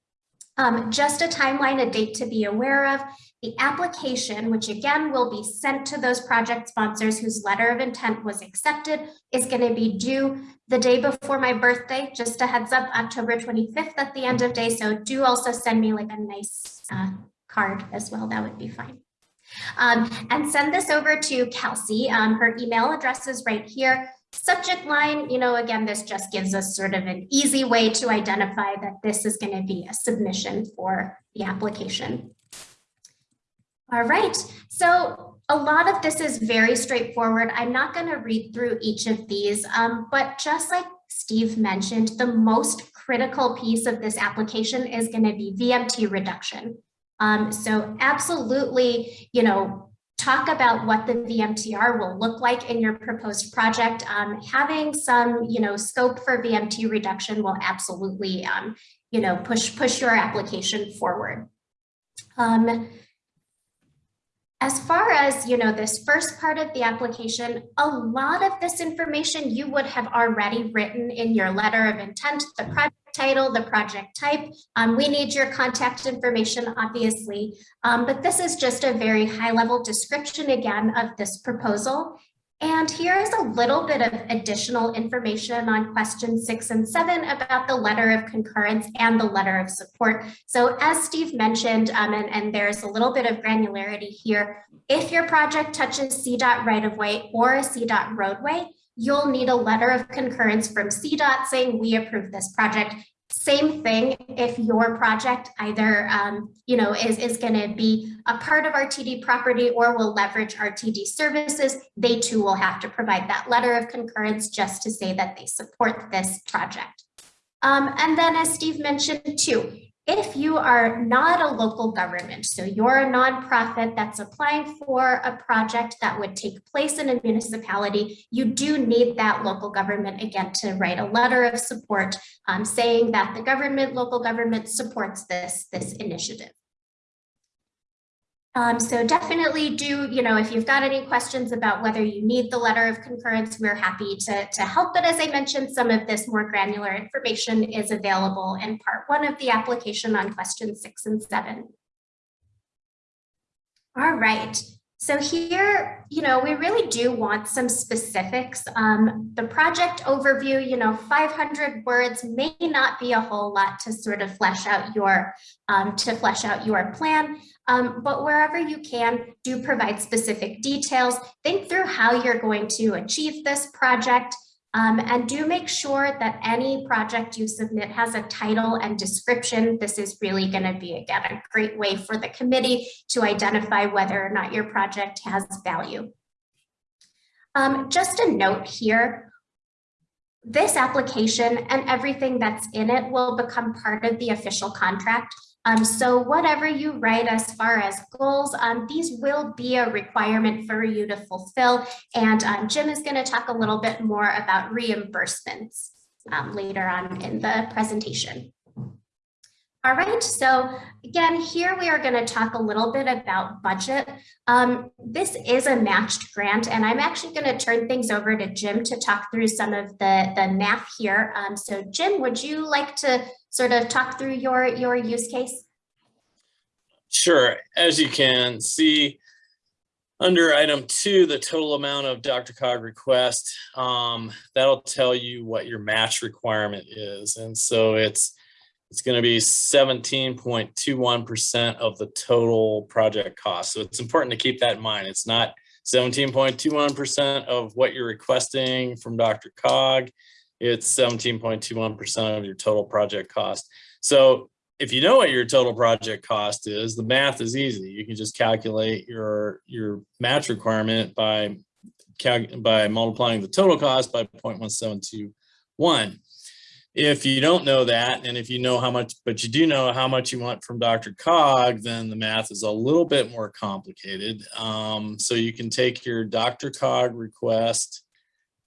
Um, just a timeline, a date to be aware of. The application, which again will be sent to those project sponsors whose letter of intent was accepted, is going to be due the day before my birthday. Just a heads up, October 25th at the end of day. So do also send me like a nice uh, card as well. That would be fine. Um, and send this over to Kelsey. Um, her email address is right here. Subject line, you know, again, this just gives us sort of an easy way to identify that this is going to be a submission for the application. All right, so a lot of this is very straightforward. I'm not going to read through each of these, um, but just like Steve mentioned, the most critical piece of this application is going to be VMT reduction. Um, so absolutely, you know, talk about what the VMTR will look like in your proposed project. Um, having some, you know, scope for VMT reduction will absolutely, um, you know, push push your application forward. Um, as far as, you know, this first part of the application, a lot of this information you would have already written in your letter of intent, the project title, the project type. Um, we need your contact information, obviously, um, but this is just a very high level description again of this proposal. And here is a little bit of additional information on question six and seven about the letter of concurrence and the letter of support. So as Steve mentioned, um, and, and there's a little bit of granularity here, if your project touches CDOT right-of-way or a CDOT roadway, you'll need a letter of concurrence from CDOT saying we approve this project. Same thing if your project either, um, you know, is, is going to be a part of RTD property or will leverage RTD services, they too will have to provide that letter of concurrence just to say that they support this project. Um, and then as Steve mentioned too, if you are not a local government, so you're a nonprofit that's applying for a project that would take place in a municipality, you do need that local government again to write a letter of support um, saying that the government, local government supports this, this initiative. Um, so definitely do, you know, if you've got any questions about whether you need the letter of concurrence, we're happy to, to help. But as I mentioned, some of this more granular information is available in part one of the application on questions six and seven. All right. So here, you know, we really do want some specifics. Um, the project overview, you know, 500 words may not be a whole lot to sort of flesh out your, um, to flesh out your plan. Um, but wherever you can, do provide specific details. Think through how you're going to achieve this project. Um, and do make sure that any project you submit has a title and description. This is really going to be, again, a great way for the committee to identify whether or not your project has value. Um, just a note here, this application and everything that's in it will become part of the official contract. Um, so whatever you write as far as goals, um, these will be a requirement for you to fulfill. And um, Jim is going to talk a little bit more about reimbursements um, later on in the presentation. All right, so again, here we are going to talk a little bit about budget. Um, this is a matched grant, and I'm actually going to turn things over to Jim to talk through some of the, the math here. Um, so Jim, would you like to sort of talk through your, your use case? Sure, as you can see, under item two, the total amount of DRCOG request, um, that'll tell you what your match requirement is. And so it's it's going to be 17.21% of the total project cost. So it's important to keep that in mind. It's not 17.21% of what you're requesting from DRCOG. It's 17.21% of your total project cost. So if you know what your total project cost is, the math is easy. You can just calculate your your match requirement by by multiplying the total cost by 0.1721 if you don't know that, and if you know how much, but you do know how much you want from DRCOG, then the math is a little bit more complicated. Um, so you can take your DRCOG request.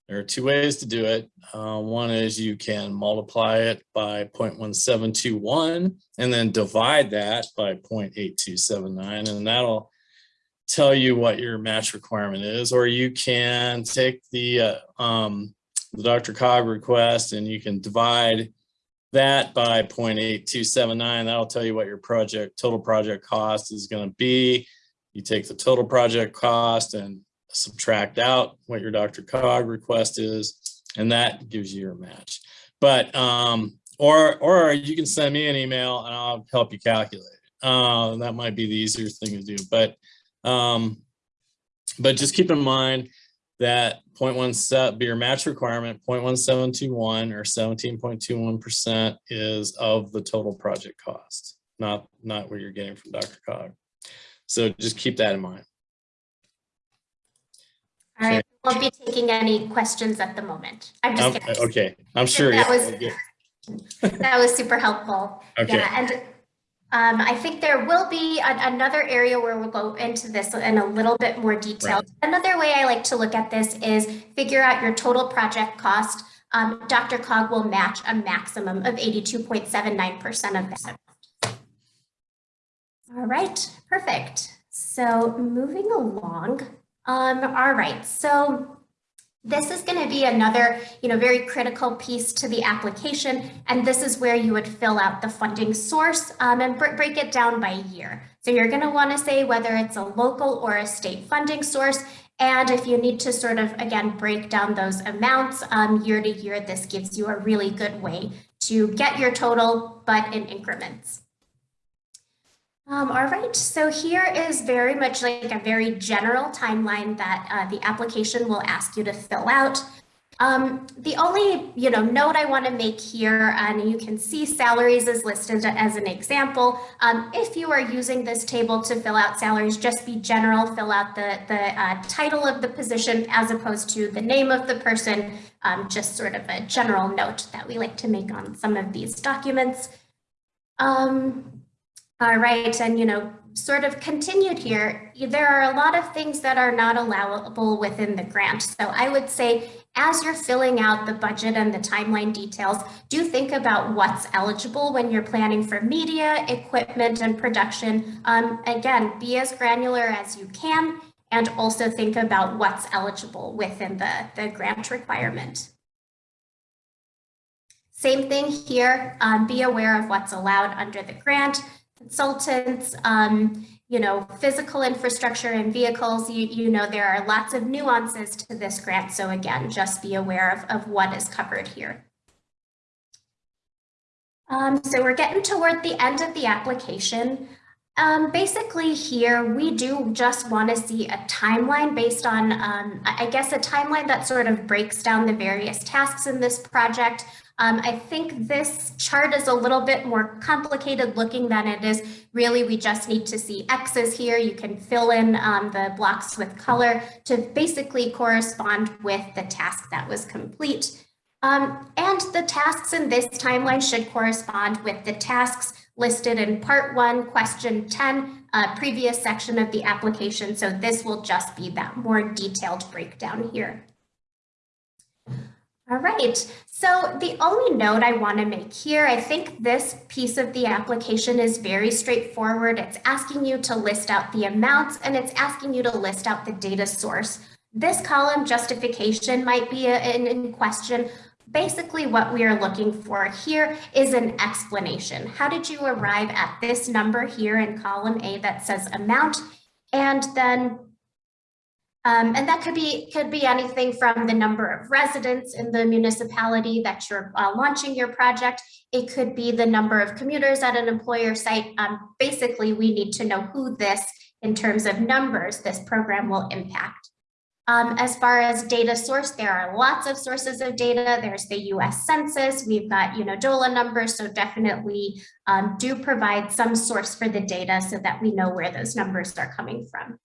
There are two ways to do it. Uh, one is you can multiply it by 0.1721 and then divide that by 0.8279, and that'll tell you what your match requirement is. Or you can take the uh, um, the DRCOG request and you can divide that by 0.8279. That'll tell you what your project total project cost is going to be. You take the total project cost and subtract out what your DRCOG request is, and that gives you your match. But um, or or you can send me an email and I'll help you calculate. Uh, that might be the easier thing to do. But um, but just keep in mind that 0.1 set be your match requirement 0.1721 or 17.21 percent is of the total project cost not not what you're getting from DRCOG. So just keep that in mind. All right we won't be taking any questions at the moment. I'm just um, okay i'm sure that yeah. was that was super helpful. Okay. Yeah and um, I think there will be another area where we'll go into this in a little bit more detail. Right. Another way I like to look at this is figure out your total project cost. Um, DRCOG will match a maximum of 82.79% of that. All right, perfect. So moving along. Um, all right, so this is going to be another, you know, very critical piece to the application, and this is where you would fill out the funding source um, and break it down by year. So you're going to want to say whether it's a local or a state funding source, and if you need to sort of, again, break down those amounts um, year to year, this gives you a really good way to get your total, but in increments. Um, all right, so here is very much like a very general timeline that uh, the application will ask you to fill out. Um, the only you know note I want to make here, and you can see salaries is listed as an example. Um, if you are using this table to fill out salaries, just be general, fill out the, the uh, title of the position as opposed to the name of the person, um, just sort of a general note that we like to make on some of these documents. Um, all right, and you know, sort of continued here, there are a lot of things that are not allowable within the grant. So I would say as you're filling out the budget and the timeline details, do think about what's eligible when you're planning for media, equipment, and production. Um, again, be as granular as you can and also think about what's eligible within the, the grant requirement. Same thing here, um, be aware of what's allowed under the grant. Consultants, um, you know, physical infrastructure and vehicles, you, you know, there are lots of nuances to this grant. So again, just be aware of, of what is covered here. Um, so we're getting toward the end of the application. Um, basically here, we do just want to see a timeline based on, um, I I guess, a timeline that sort of breaks down the various tasks in this project. Um, I think this chart is a little bit more complicated looking than it is. Really, we just need to see X's here. You can fill in um, the blocks with color to basically correspond with the task that was complete. Um, and the tasks in this timeline should correspond with the tasks listed in part one, question 10, uh, previous section of the application. So this will just be that more detailed breakdown here. All right, so the only note I want to make here, I think this piece of the application is very straightforward. It's asking you to list out the amounts and it's asking you to list out the data source. This column justification might be in, in question. Basically what we are looking for here is an explanation. How did you arrive at this number here in column A that says amount? And then um, and that could be could be anything from the number of residents in the municipality that you're uh, launching your project. It could be the number of commuters at an employer site. Um, basically, we need to know who this, in terms of numbers, this program will impact. Um, as far as data source, there are lots of sources of data. There's the US Census. We've got, you know, DOLA numbers. So definitely um, do provide some source for the data so that we know where those numbers are coming from.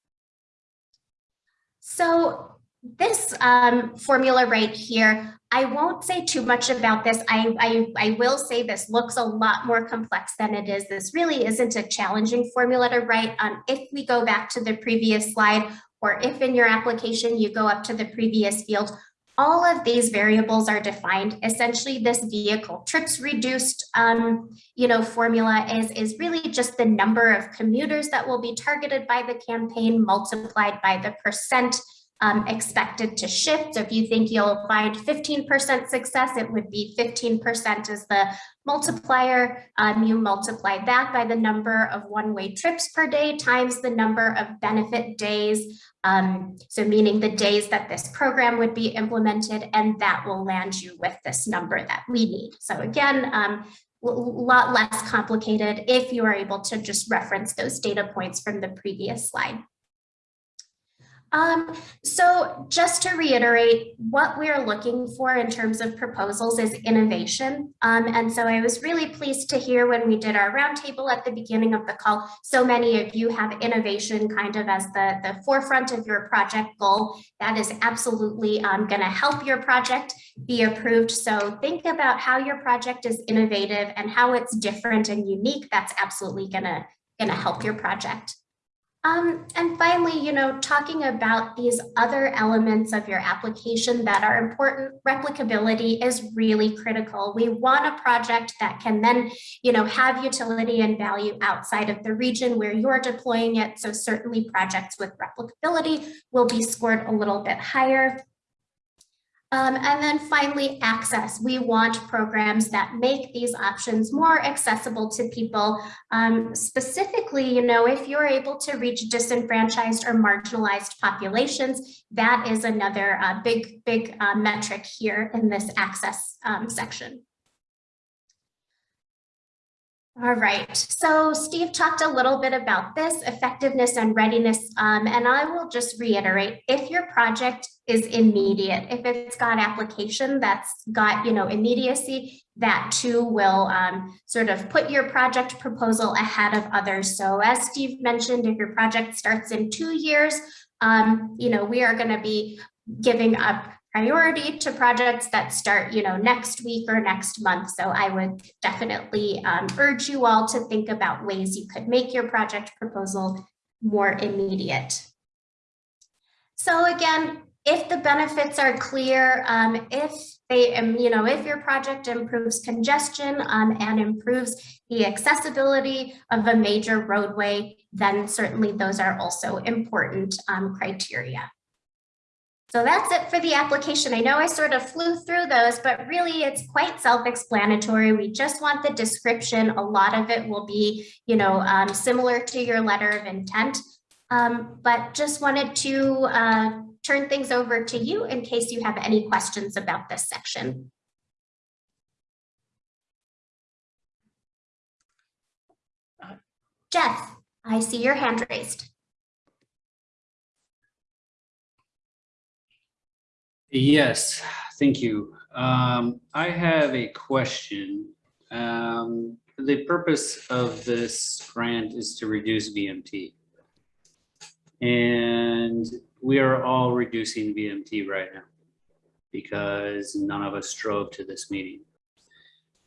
So this um, formula right here, I won't say too much about this. I, I, I will say this looks a lot more complex than it is. This really isn't a challenging formula to write. Um, if we go back to the previous slide, or if in your application you go up to the previous field, all of these variables are defined. Essentially, this vehicle trips reduced, um, you know, formula is, is really just the number of commuters that will be targeted by the campaign multiplied by the percent um, expected to shift. So if you think you'll find 15% success, it would be 15% as the multiplier. Um, you multiply that by the number of one-way trips per day times the number of benefit days. Um, so meaning the days that this program would be implemented, and that will land you with this number that we need. So again, um, a lot less complicated if you are able to just reference those data points from the previous slide. Um, so just to reiterate, what we're looking for in terms of proposals is innovation. Um, and so I was really pleased to hear when we did our roundtable at the beginning of the call, so many of you have innovation kind of as the, the forefront of your project goal. That is absolutely um, gonna help your project be approved. So think about how your project is innovative and how it's different and unique. That's absolutely gonna, gonna help your project. Um, and finally, you know, talking about these other elements of your application that are important, replicability is really critical. We want a project that can then, you know, have utility and value outside of the region where you're deploying it. So certainly projects with replicability will be scored a little bit higher. Um, and then finally, access. We want programs that make these options more accessible to people. Um, specifically, you know, if you're able to reach disenfranchised or marginalized populations, that is another uh, big, big uh, metric here in this access um, section. All right, so Steve talked a little bit about this effectiveness and readiness, um, and I will just reiterate, if your project is immediate, if it's got application that's got, you know, immediacy, that too will um, sort of put your project proposal ahead of others. So as Steve mentioned, if your project starts in two years, um, you know, we are gonna be giving up priority to projects that start, you know, next week or next month. So I would definitely um, urge you all to think about ways you could make your project proposal more immediate. So again, if the benefits are clear, um, if they, um, you know, if your project improves congestion um, and improves the accessibility of a major roadway, then certainly those are also important um, criteria. So that's it for the application. I know I sort of flew through those, but really it's quite self-explanatory. We just want the description. A lot of it will be, you know, um, similar to your letter of intent. Um, but just wanted to uh, turn things over to you in case you have any questions about this section. Jeff, I see your hand raised. Yes, thank you. Um, I have a question. Um, the purpose of this grant is to reduce VMT. And we are all reducing VMT right now because none of us drove to this meeting.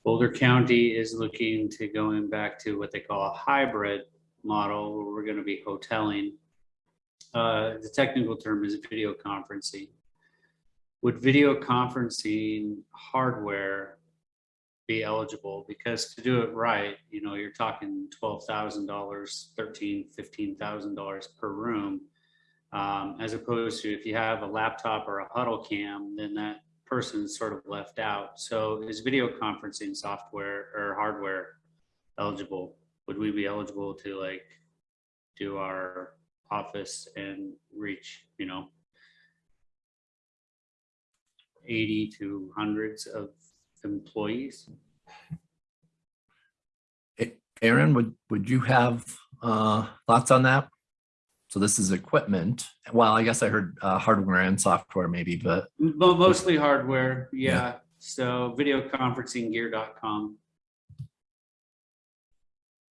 Boulder County is looking to going back to what they call a hybrid model where we're going to be hoteling. Uh, the technical term is video conferencing. Would video conferencing hardware be eligible? Because to do it right, you know, you're talking twelve thousand dollars, thirteen, fifteen thousand dollars per room. Um, as opposed to if you have a laptop or a huddle cam, then that person's sort of left out. So is video conferencing software or hardware eligible? Would we be eligible to like do our office and reach, you know, 80 to hundreds of employees? Aaron, would, would you have uh, thoughts on that? So this is equipment. Well, I guess I heard uh, hardware and software maybe, but Mo- Mostly hardware, Yeah. yeah. So videoconferencinggear.com.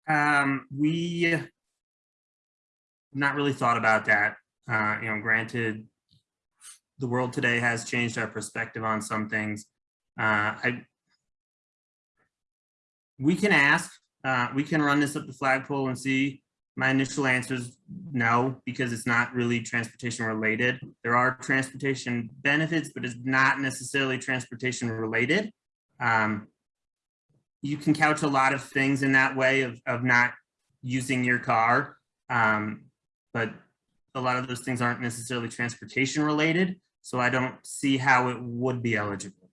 Um, we not really thought about that. Uh, you know, granted, the world today has changed our perspective on some things. Uh, I we can ask, uh, we can run this up the flagpole and see. My initial answer is no, because it's not really transportation related. There are transportation benefits, but it's not necessarily transportation related. Um, you can couch a lot of things in that way of, of not using your car. Um, but a lot of those things aren't necessarily transportation related. So I don't see how it would be eligible.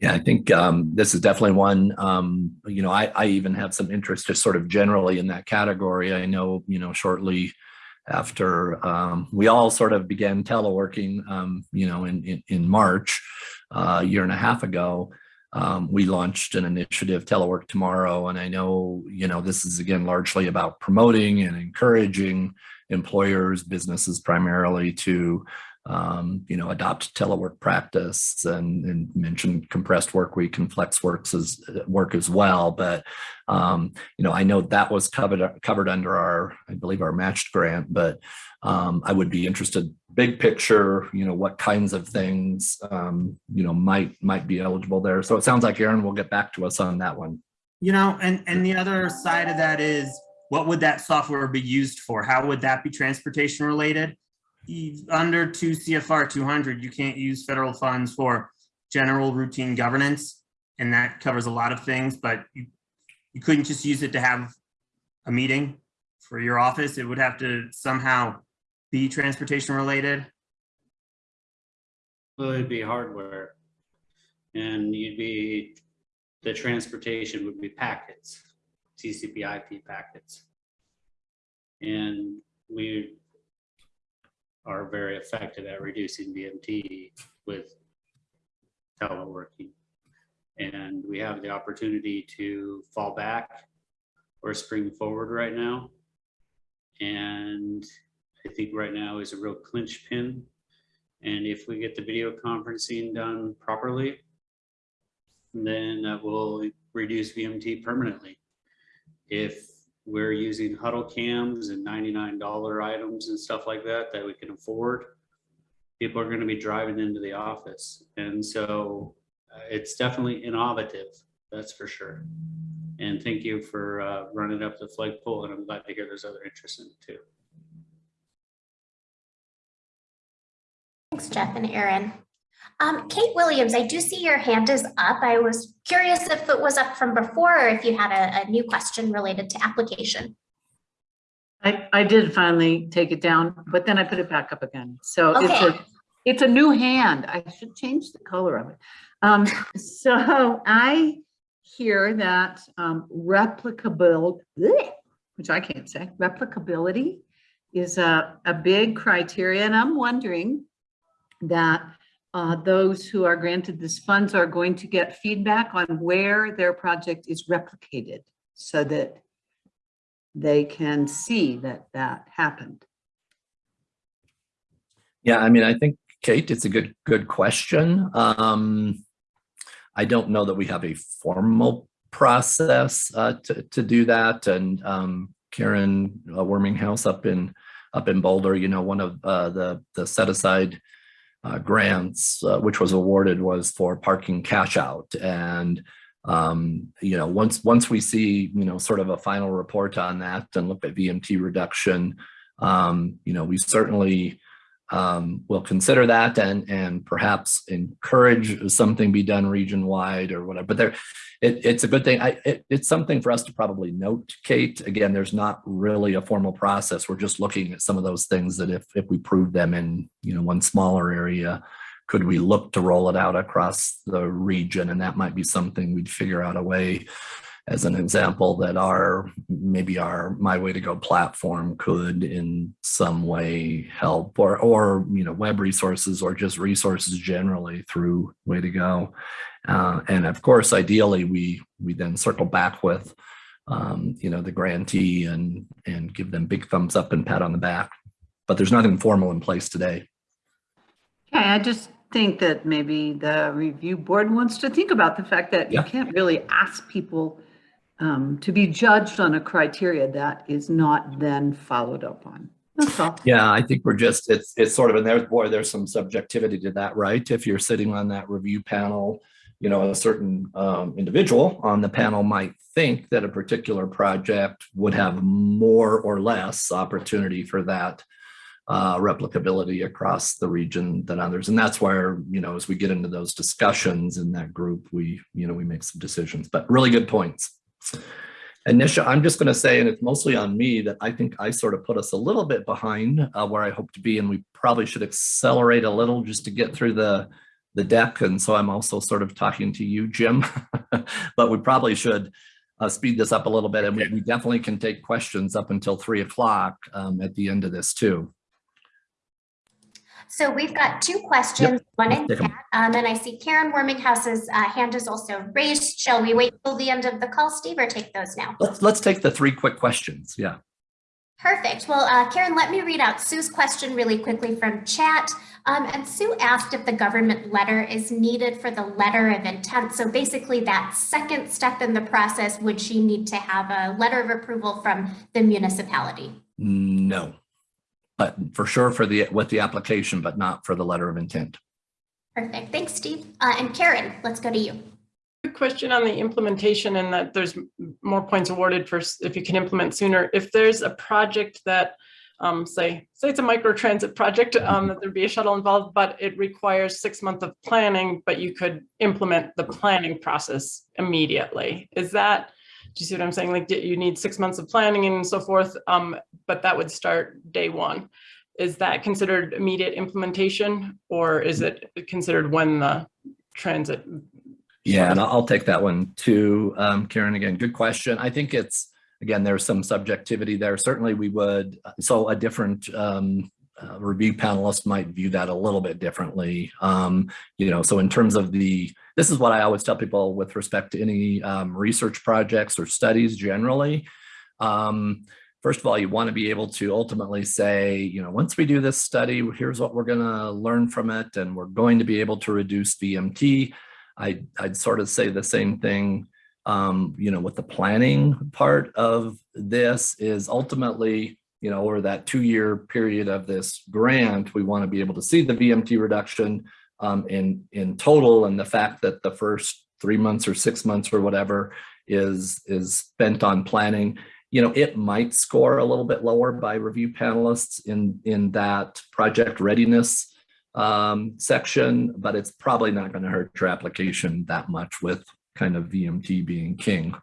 Yeah, I think um, this is definitely one, um, you know, I, I even have some interest just sort of generally in that category. I know, you know, shortly after um, we all sort of began teleworking, um, you know, in, in, in March, uh, a year and a half ago, um, we launched an initiative, Telework Tomorrow. And I know, you know, this is again largely about promoting and encouraging employers, businesses primarily to, um, you know, adopt telework practice and, and mention compressed work week and flex works as work as well. But, um, you know, I know that was covered, covered under our, I believe our matched grant, but um, I would be interested, big picture, you know, what kinds of things, um, you know, might, might be eligible there. So it sounds like Aaron will get back to us on that one. You know, and, and the other side of that is, what would that software be used for? How would that be transportation related? Under two CFR two hundred, you can't use federal funds for general routine governance. And that covers a lot of things, but you, you couldn't just use it to have a meeting for your office. It would have to somehow be transportation related. Well, it'd be hardware. And you'd be, the transportation would be packets, TCP IP packets. And we are very effective at reducing VMT with teleworking. And we have the opportunity to fall back or spring forward right now. And I think right now is a real clinch pin and if we get the video conferencing done properly, then that will reduce VMT permanently. If we're using huddle cams and $99 items and stuff like that, that we can afford, people are gonna be driving into the office. And so uh, it's definitely innovative, that's for sure. And thank you for uh, running up the flagpole, and I'm glad to hear there's other interest in it too. Thanks, Jeff and Aaron. Um, Kate Williams, I do see your hand is up. I was curious if it was up from before or if you had a, a new question related to application. I, I did finally take it down, but then I put it back up again. So it's a, it's a new hand. I should change the color of it. Um, so I hear that, um, replicable, which I can't say, replicability is a, a big criteria. And I'm wondering that, uh, those who are granted this funds are going to get feedback on where their project is replicated so that they can see that that happened. Yeah, I mean, I think, Kate, it's a good, good question. Um, I don't know that we have a formal process uh, to, to do that. And um, Karen uh, Worminghouse up in, up in Boulder, you know, one of uh, the, the set aside uh, grants, uh, which was awarded was for parking cash out. And, um, you know, once, once we see, you know, sort of a final report on that and look at VMT reduction, um, you know, we certainly um, will consider that and and perhaps encourage something be done region wide or whatever. But there, it, it's a good thing. I, it, it's something for us to probably note, Kate. Again, there's not really a formal process. We're just looking at some of those things that if if we prove them in you know one smaller area, could we look to roll it out across the region? And that might be something we'd figure out a way as an example that our maybe our my way to go platform could in some way help or or you know web resources or just resources generally through way to go. Uh, and of course ideally we we then circle back with um, you know the grantee and and give them big thumbs up and pat on the back. But there's nothing formal in place today. Okay, I just think that maybe the review board wants to think about the fact that you can't really ask people um, to be judged on a criteria that is not then followed up on. That's all. Yeah, I think we're just, it's, it's sort of, and there, boy, there's some subjectivity to that, right? If you're sitting on that review panel, you know, a certain um, individual on the panel might think that a particular project would have more or less opportunity for that uh, replicability across the region than others. And that's where, you know, as we get into those discussions in that group, we, you know, we make some decisions, but really good points. Initial, I'm just going to say, and it's mostly on me, that I think I sort of put us a little bit behind uh, where I hope to be, and we probably should accelerate a little just to get through the the deck. And so I'm also sort of talking to you, Jim, but we probably should uh, speed this up a little bit, and we, we definitely can take questions up until three o'clock um, at the end of this too. So we've got two questions, one in Let's take 'em. chat, um, and I see Karen Worminghouse's uh, hand is also raised. Shall we wait till the end of the call, Steve, or take those now? Let's let's take the three quick questions. Yeah. Perfect. Well, uh, Karen, let me read out Sue's question really quickly from chat. Um, and Sue asked if the government letter is needed for the letter of intent. So basically that second step in the process, would she need to have a letter of approval from the municipality? No. But for sure for the with the application, but not for the letter of intent. Perfect. Thanks, Steve. Uh, and Karen, let's go to you. Good question on the implementation and that there's more points awarded for if you can implement sooner. If there's a project that, um, say, say it's a micro transit project, um, that there'd be a shuttle involved, but it requires six months of planning, but you could implement the planning process immediately. Is that, do you see what I'm saying? Like, you need six months of planning and so forth, um, but that would start day one. Is that considered immediate implementation or is it considered when the transit Yeah, and I'll take that one too. Um, Karen, again, good question. I think it's, again, there's some subjectivity there. Certainly we would, so a different um, uh, review panelists might view that a little bit differently. Um, you know, so in terms of the, this is what I always tell people with respect to any um, research projects or studies generally. Um, first of all, you want to be able to ultimately say, you know, once we do this study, here's what we're going to learn from it, and we're going to be able to reduce VMT. I, I'd sort of say the same thing, um, you know, with the planning part of this is ultimately, you know, over that two-year period of this grant, we want to be able to see the VMT reduction um, in, in total and the fact that the first three months or six months or whatever is, is spent on planning you know, it might score a little bit lower by review panelists in, in that project readiness um, section, but it's probably not going to hurt your application that much with kind of VMT being king.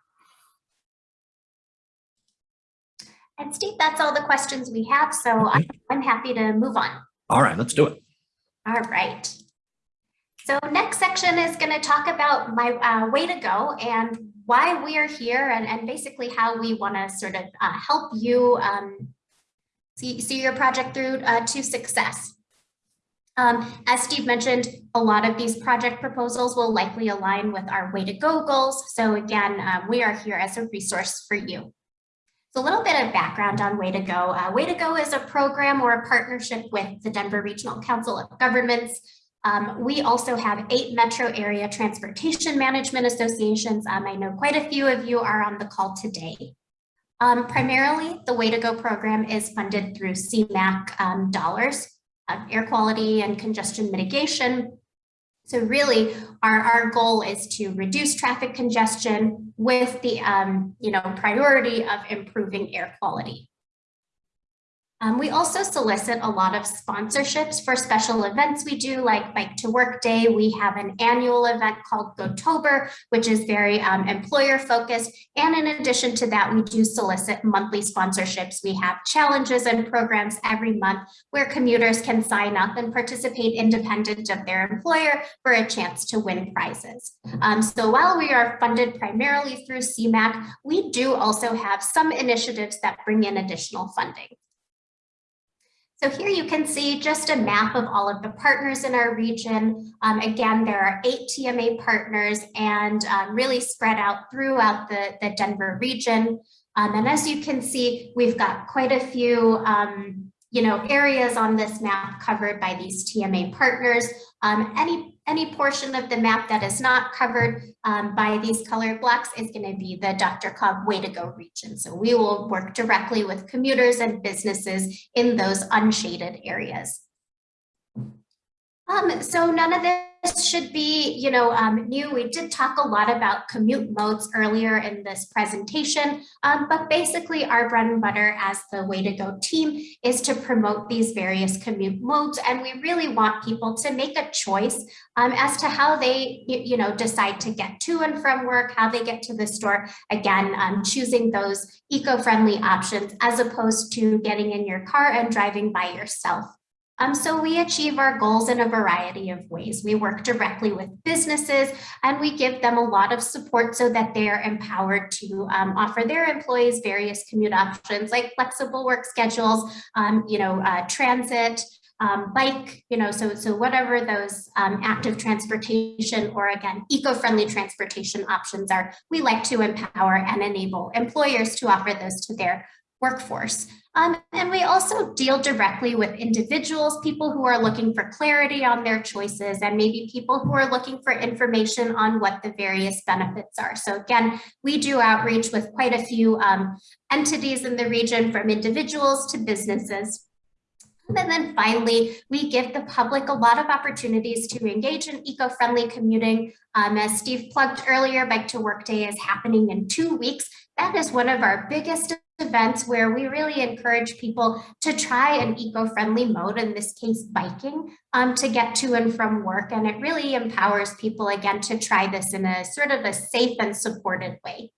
And Steve, that's all the questions we have, so I- I'm happy to move on. All right, let's do it. All right. So next section is going to talk about my uh, way to go and why we are here and, and basically how we want to sort of uh, help you um, see, see your project through uh, to success. Um, as Steve mentioned, a lot of these project proposals will likely align with our way to go goals. So again, um, we are here as a resource for you. So a little bit of background on Way to Go. Uh, Way to Go is a program or a partnership with the Denver Regional Council of Governments. Um, we also have eight metro area transportation management associations. Um, I know quite a few of you are on the call today. Um, primarily, the Way to Go program is funded through CMAQ um, dollars, uh, air quality and congestion mitigation, so really, our, our goal is to reduce traffic congestion with the um, you know, priority of improving air quality. Um, we also solicit a lot of sponsorships for special events we do, like Bike to Work Day. We have an annual event called GoTober, which is very um, employer focused. And in addition to that, we do solicit monthly sponsorships. We have challenges and programs every month where commuters can sign up and participate independent of their employer for a chance to win prizes. Um, so while we are funded primarily through CMAQ, we do also have some initiatives that bring in additional funding. So here you can see just a map of all of the partners in our region. Um, again, there are eight TMA partners and um, really spread out throughout the, the Denver region. Um, and as you can see, we've got quite a few um, you know, areas on this map covered by these TMA partners. Um, any, any portion of the map that is not covered um, by these colored blocks is going to be the DRCOG Way to Go region. So we will work directly with commuters and businesses in those unshaded areas. Um, so none of this should be, you know, um, new. We did talk a lot about commute modes earlier in this presentation, um, but basically our bread and butter as the Way to Go team is to promote these various commute modes. And we really want people to make a choice um, as to how they, you, know, decide to get to and from work, how they get to the store. Again, um, choosing those eco-friendly options as opposed to getting in your car and driving by yourself. Um, so we achieve our goals in a variety of ways. We work directly with businesses and we give them a lot of support so that they are empowered to um, offer their employees various commute options like flexible work schedules, um, you know, uh, transit, um, bike, you know, so, so whatever those um, active transportation or again, eco-friendly transportation options are, we like to empower and enable employers to offer those to their workforce. Um, and we also deal directly with individuals, people who are looking for clarity on their choices and maybe people who are looking for information on what the various benefits are. So again, we do outreach with quite a few um, entities in the region from individuals to businesses. And then finally, we give the public a lot of opportunities to engage in eco-friendly commuting. Um, as Steve plugged earlier, Bike to Work Day is happening in two weeks. That is one of our biggest events where we really encourage people to try an eco-friendly mode, in this case, biking, um, to get to and from work. And it really empowers people, again, to try this in a sort of a safe and supported way.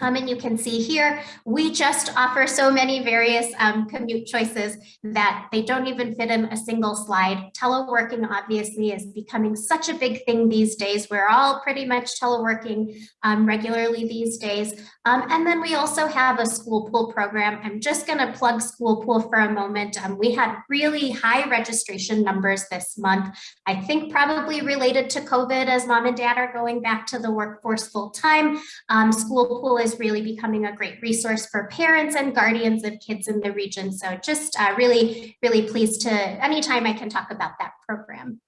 Um, and you can see here, we just offer so many various um, commute choices that they don't even fit in a single slide. Teleworking obviously is becoming such a big thing these days. We're all pretty much teleworking um, regularly these days. Um, and then we also have a school pool program. I'm just gonna plug school pool for a moment. Um, we had really high registration numbers this month. I think probably related to COVID as mom and dad are going back to the workforce full time. Um, school pool is really becoming a great resource for parents and guardians of kids in the region. So just uh, really, really pleased to anytime I can talk about that program.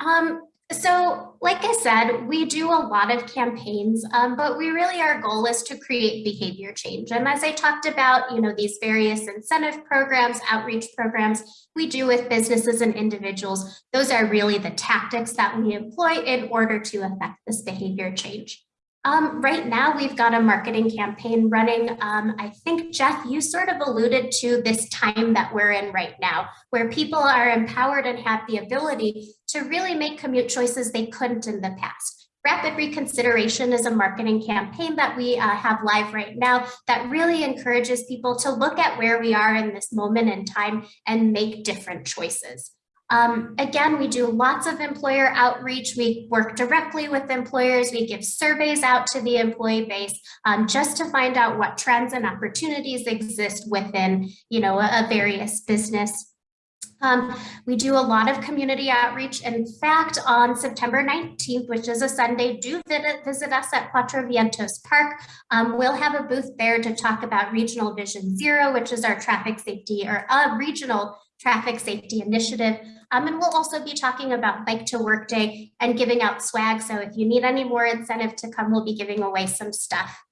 Um, so like I said, we do a lot of campaigns, um, but we really, our goal is to create behavior change. And as I talked about, you know, these various incentive programs, outreach programs we do with businesses and individuals, those are really the tactics that we employ in order to affect this behavior change. Um, right now, we've got a marketing campaign running. Um, I think, Jeff, you sort of alluded to this time that we're in right now, where people are empowered and have the ability to really make commute choices they couldn't in the past. Rapid Reconsideration is a marketing campaign that we uh, have live right now that really encourages people to look at where we are in this moment in time and make different choices. Um, again, we do lots of employer outreach. We work directly with employers. We give surveys out to the employee base um, just to find out what trends and opportunities exist within, you know, a, a various business. Um, we do a lot of community outreach. In fact, on September 19th, which is a Sunday, do visit, visit us at Cuatro Vientos Park. Um, we'll have a booth there to talk about Regional Vision Zero, which is our traffic safety or a regional traffic safety initiative. Um, and we'll also be talking about Bike to Work Day and giving out swag. So if you need any more incentive to come, we'll be giving away some stuff.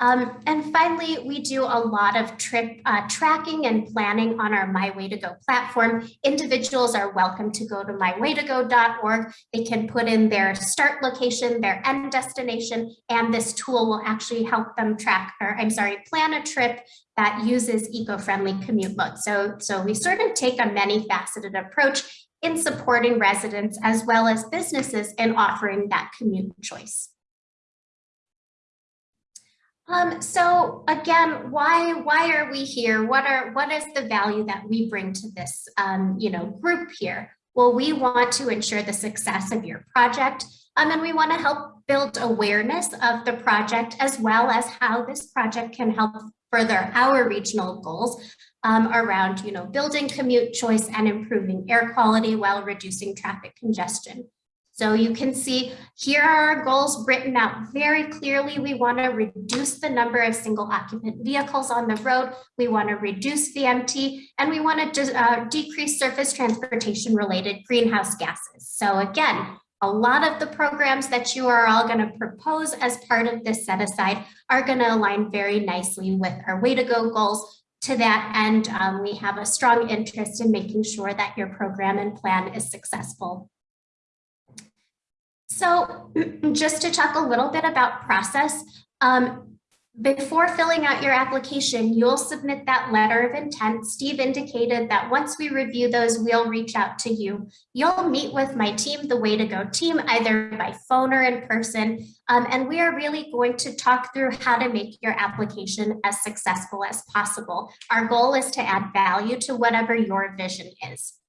Um, and finally, we do a lot of trip uh, tracking and planning on our My Way to Go platform. Individuals are welcome to go to mywaytogo.org. They can put in their start location, their end destination, and this tool will actually help them track, or I'm sorry, plan a trip that uses eco-friendly commute modes. So, so we sort of take a many faceted approach in supporting residents as well as businesses in offering that commute choice. Um, so again, why why are we here? What are what is the value that we bring to this um, you know group here? Well, we want to ensure the success of your project, um, and we want to help build awareness of the project as well as how this project can help further our regional goals um, around you know building commute choice and improving air quality while reducing traffic congestion. So you can see here are our goals written out very clearly. We want to reduce the number of single occupant vehicles on the road. We want to reduce VMT and we want to uh, decrease surface transportation related greenhouse gases. So again, a lot of the programs that you are all going to propose as part of this set aside are going to align very nicely with our way to go goals. To that end, um, we have a strong interest in making sure that your program and plan is successful. So just to talk a little bit about process, um, before filling out your application, you'll submit that letter of intent. Steve indicated that once we review those, we'll reach out to you. You'll meet with my team, the Way to Go team, either by phone or in person. Um, and we are really going to talk through how to make your application as successful as possible. Our goal is to add value to whatever your vision is.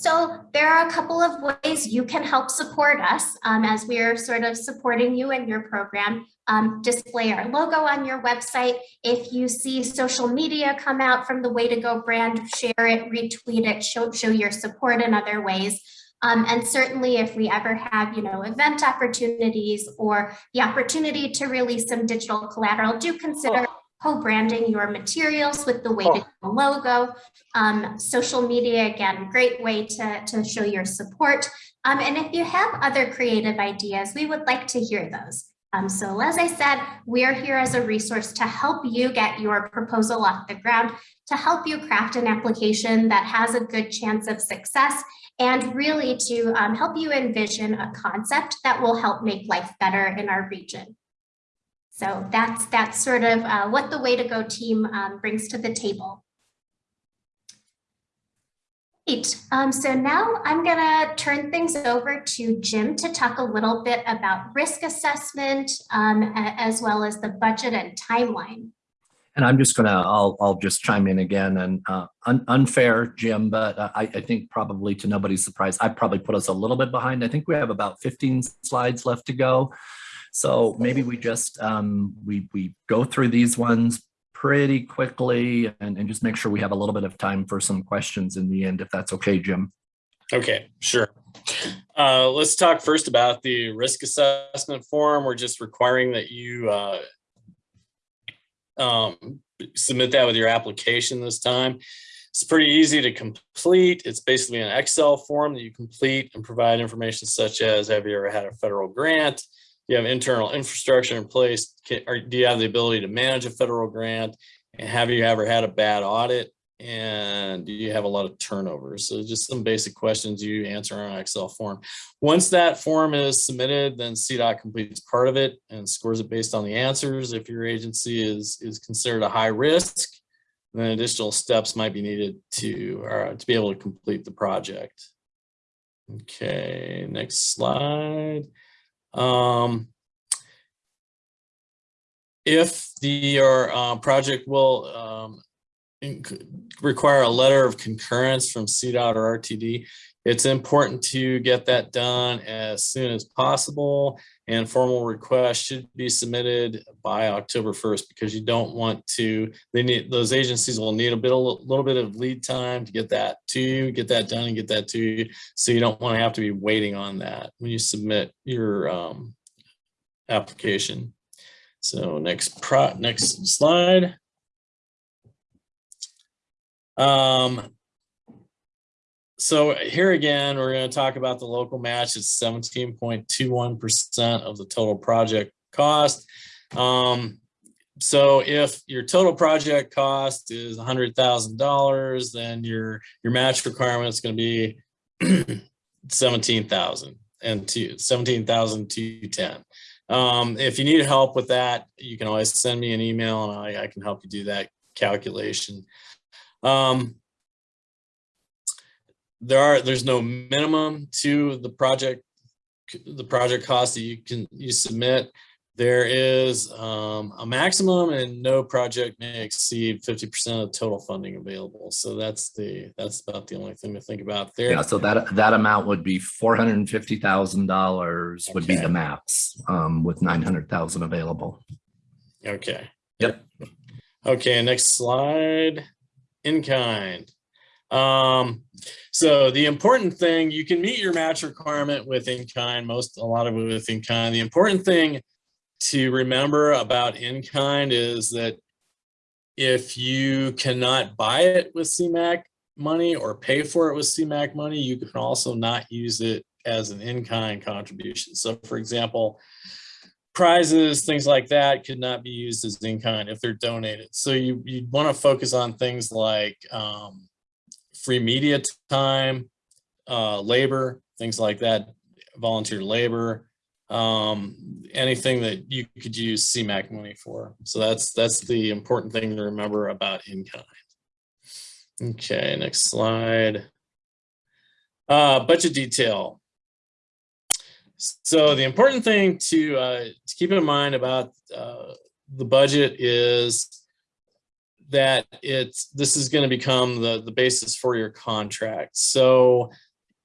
So there are a couple of ways you can help support us um, as we're sort of supporting you and your program. Um, display our logo on your website. If you see social media come out from the Way to Go brand, share it, retweet it, show, show your support in other ways. Um, and certainly if we ever have, you know, event opportunities or the opportunity to release some digital collateral, do consider co-branding your materials with the way to go logo. Um, social media, again, great way to, to show your support. Um, and if you have other creative ideas, we would like to hear those. Um, so as I said, we're here as a resource to help you get your proposal off the ground, to help you craft an application that has a good chance of success, and really to um, help you envision a concept that will help make life better in our region. So that's, that's sort of uh, what the Way to Go team um, brings to the table. Great. Um, so now I'm going to turn things over to Jim to talk a little bit about risk assessment um, as well as the budget and timeline. And I'm just gonna, I'll, I'll just chime in again and uh, un unfair, Jim, but I, I think probably to nobody's surprise, I probably put us a little bit behind. I think we have about 15 slides left to go. So maybe we just, um, we, we go through these ones pretty quickly and, and just make sure we have a little bit of time for some questions in the end, if that's okay, Jim. Okay, sure. Uh, let's talk first about the risk assessment form. We're just requiring that you uh, um, submit that with your application this time. It's pretty easy to complete. It's basically an Excel form that you complete and provide information such as, have you ever had a federal grant? You have internal infrastructure in place? Can, or do you have the ability to manage a federal grant? And have you ever had a bad audit? And do you have a lot of turnover? So just some basic questions you answer on an Excel form. Once that form is submitted, then CDOT completes part of it and scores it based on the answers. If your agency is, is considered a high risk, then additional steps might be needed to, uh, to be able to complete the project. Okay, next slide. Um, if the, your uh, project will um, require a letter of concurrence from CDOT or RTD, it's important to get that done as soon as possible and formal requests should be submitted by October 1st because you don't want to, they need, those agencies will need a bit, a little bit of lead time to get that to you, get that done and get that to you. So you don't want to have to be waiting on that when you submit your um, application. So next pro, next slide. Um, so here again, we're going to talk about the local match. It's seventeen point two one percent of the total project cost. Um, so if your total project cost is hundred thousand dollars, then your your match requirement is going to be seventeen thousand and two seventeen thousand two ten. Um, if you need help with that, you can always send me an email and I, I can help you do that calculation. Um, there are, there's no minimum to the project, the project cost that you can, you submit. There is um, a maximum and no project may exceed 50% of total funding available. So that's the, that's about the only thing to think about there. Yeah, so that, that amount would be four hundred and fifty thousand dollars would be the max, um, with nine hundred thousand available. Okay. Yep. Okay, next slide. In kind. Um, so the important thing, you can meet your match requirement with in kind, most, a lot of it with in kind. The important thing to remember about in kind is that if you cannot buy it with CMAQ money or pay for it with CMAQ money, you can also not use it as an in-kind contribution. So for example, prizes, things like that could not be used as in-kind if they're donated. So you, you'd want to focus on things like um, free media time, uh, labor, things like that, volunteer labor, um, anything that you could use CMAQ money for. So that's, that's the important thing to remember about in-kind. Okay, next slide. Uh, budget detail. So the important thing to, uh, to keep in mind about uh, the budget is that it's this is going to become the the basis for your contract. So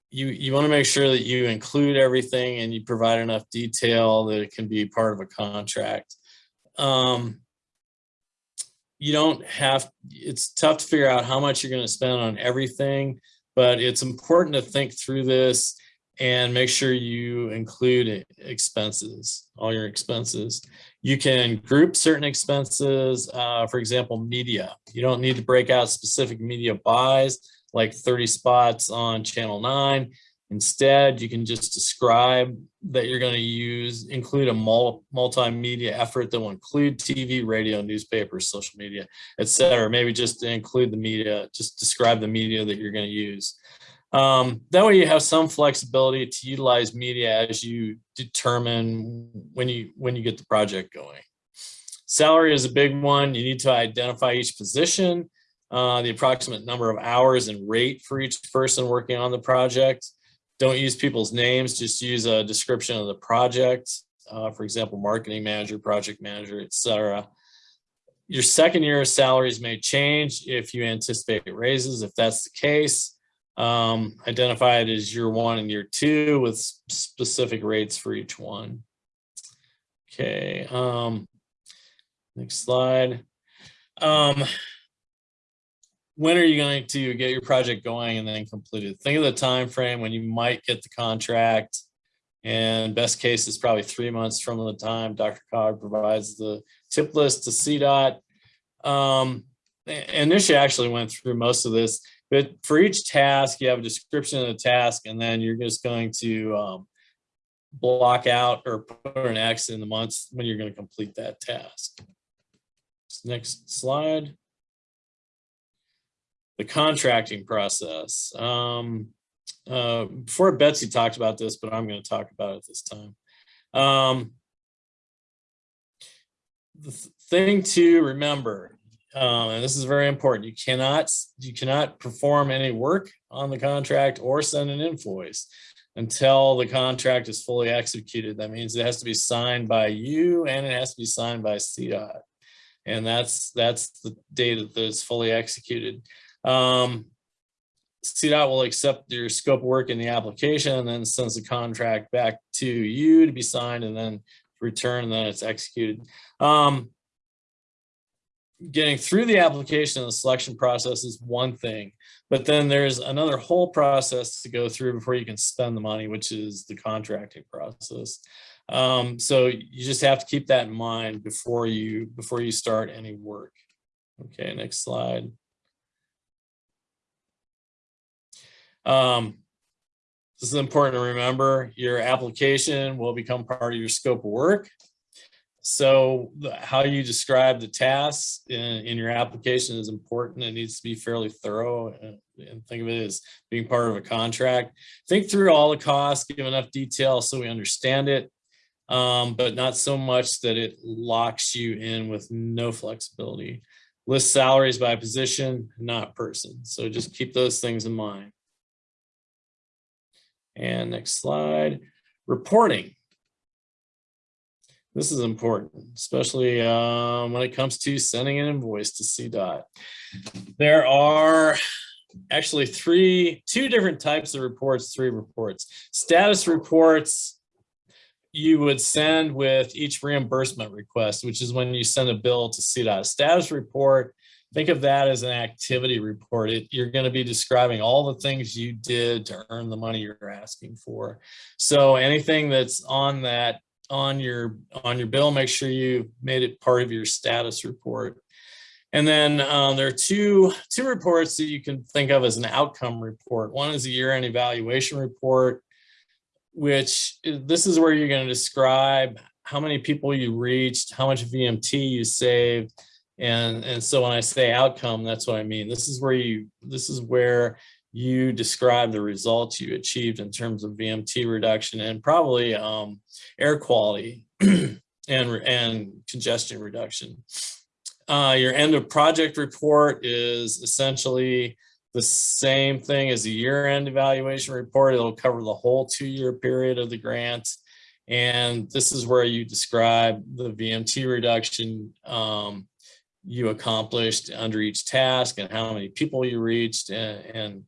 you you want to make sure that you include everything and you provide enough detail that it can be part of a contract. Um, you don't have it's tough to figure out how much you're going to spend on everything, but it's important to think through this and make sure you include expenses, all your expenses. You can group certain expenses, uh, for example, media. You don't need to break out specific media buys like 30 spots on channel nine. Instead, you can just describe that you're going to use, include a mul multimedia effort that will include TV, radio, newspapers, social media, et cetera. Maybe just include the media, just describe the media that you're going to use. Um, that way you have some flexibility to utilize media as you determine when you when you get the project going. Salary is a big one. You need to identify each position, uh, the approximate number of hours and rate for each person working on the project. Don't use people's names, just use a description of the project. Uh, for example, marketing manager, project manager, etc. Your second year salaries may change if you anticipate raises. If that's the case, um, identify it as year one and year two with specific rates for each one. Okay, um, next slide. Um, when are you going to get your project going and then completed? Think of the time frame when you might get the contract. And best case is probably three months from the time Dr. Cog provides the TIP list to CDOT. Um, and Nisha actually went through most of this. But for each task, you have a description of the task, and then you're just going to um, block out or put an X in the months when you're going to complete that task. Next slide. The contracting process. Um, uh, before Betsy talked about this, but I'm going to talk about it this time. Um, the th thing to remember um, and this is very important. You cannot you cannot perform any work on the contract or send an invoice. until the contract is fully executed. That means it has to be signed by you and it has to be signed by CDOT. And that's, that's the date that it's fully executed. Um, CDOT will accept your scope of work in the application and then sends the contract back to you to be signed and then return and then it's executed. Um, getting through the application and the selection process is one thing, but then there's another whole process to go through before you can spend the money, which is the contracting process. Um, so you just have to keep that in mind before you before you start any work. Okay, next slide. Um, this is important to remember. Your application will become part of your scope of work. So the- how you describe the tasks in, in your application is important. It needs to be fairly thorough and, and think of it as being part of a contract. Think through all the costs, give enough detail so we understand it, um, but not so much that it locks you in with no flexibility. List salaries by position, not person. So just keep those things in mind. And next slide, reporting. This is important, especially um, when it comes to sending an invoice to CDOT. There are actually three, two different types of reports, three reports. Status reports you would send with each reimbursement request, which is when you send a bill to CDOT. Status report, think of that as an activity report. It, you're going to be describing all the things you did to earn the money you're asking for. So anything that's on that on your on your bill, make sure you made it part of your status report. And then um, there are two two reports that you can think of as an outcome report. One is a year-end evaluation report, which this is where you're going to describe how many people you reached, how much VMT you saved, and and so when I say outcome, that's what I mean. This is where you this is where you describe the results you achieved in terms of VMT reduction and probably um, air quality and, and congestion reduction. Uh, your end of project report is essentially the same thing as a year-end evaluation report. It'll cover the whole two-year period of the grant. And this is where you describe the VMT reduction um, you accomplished under each task and how many people you reached and, and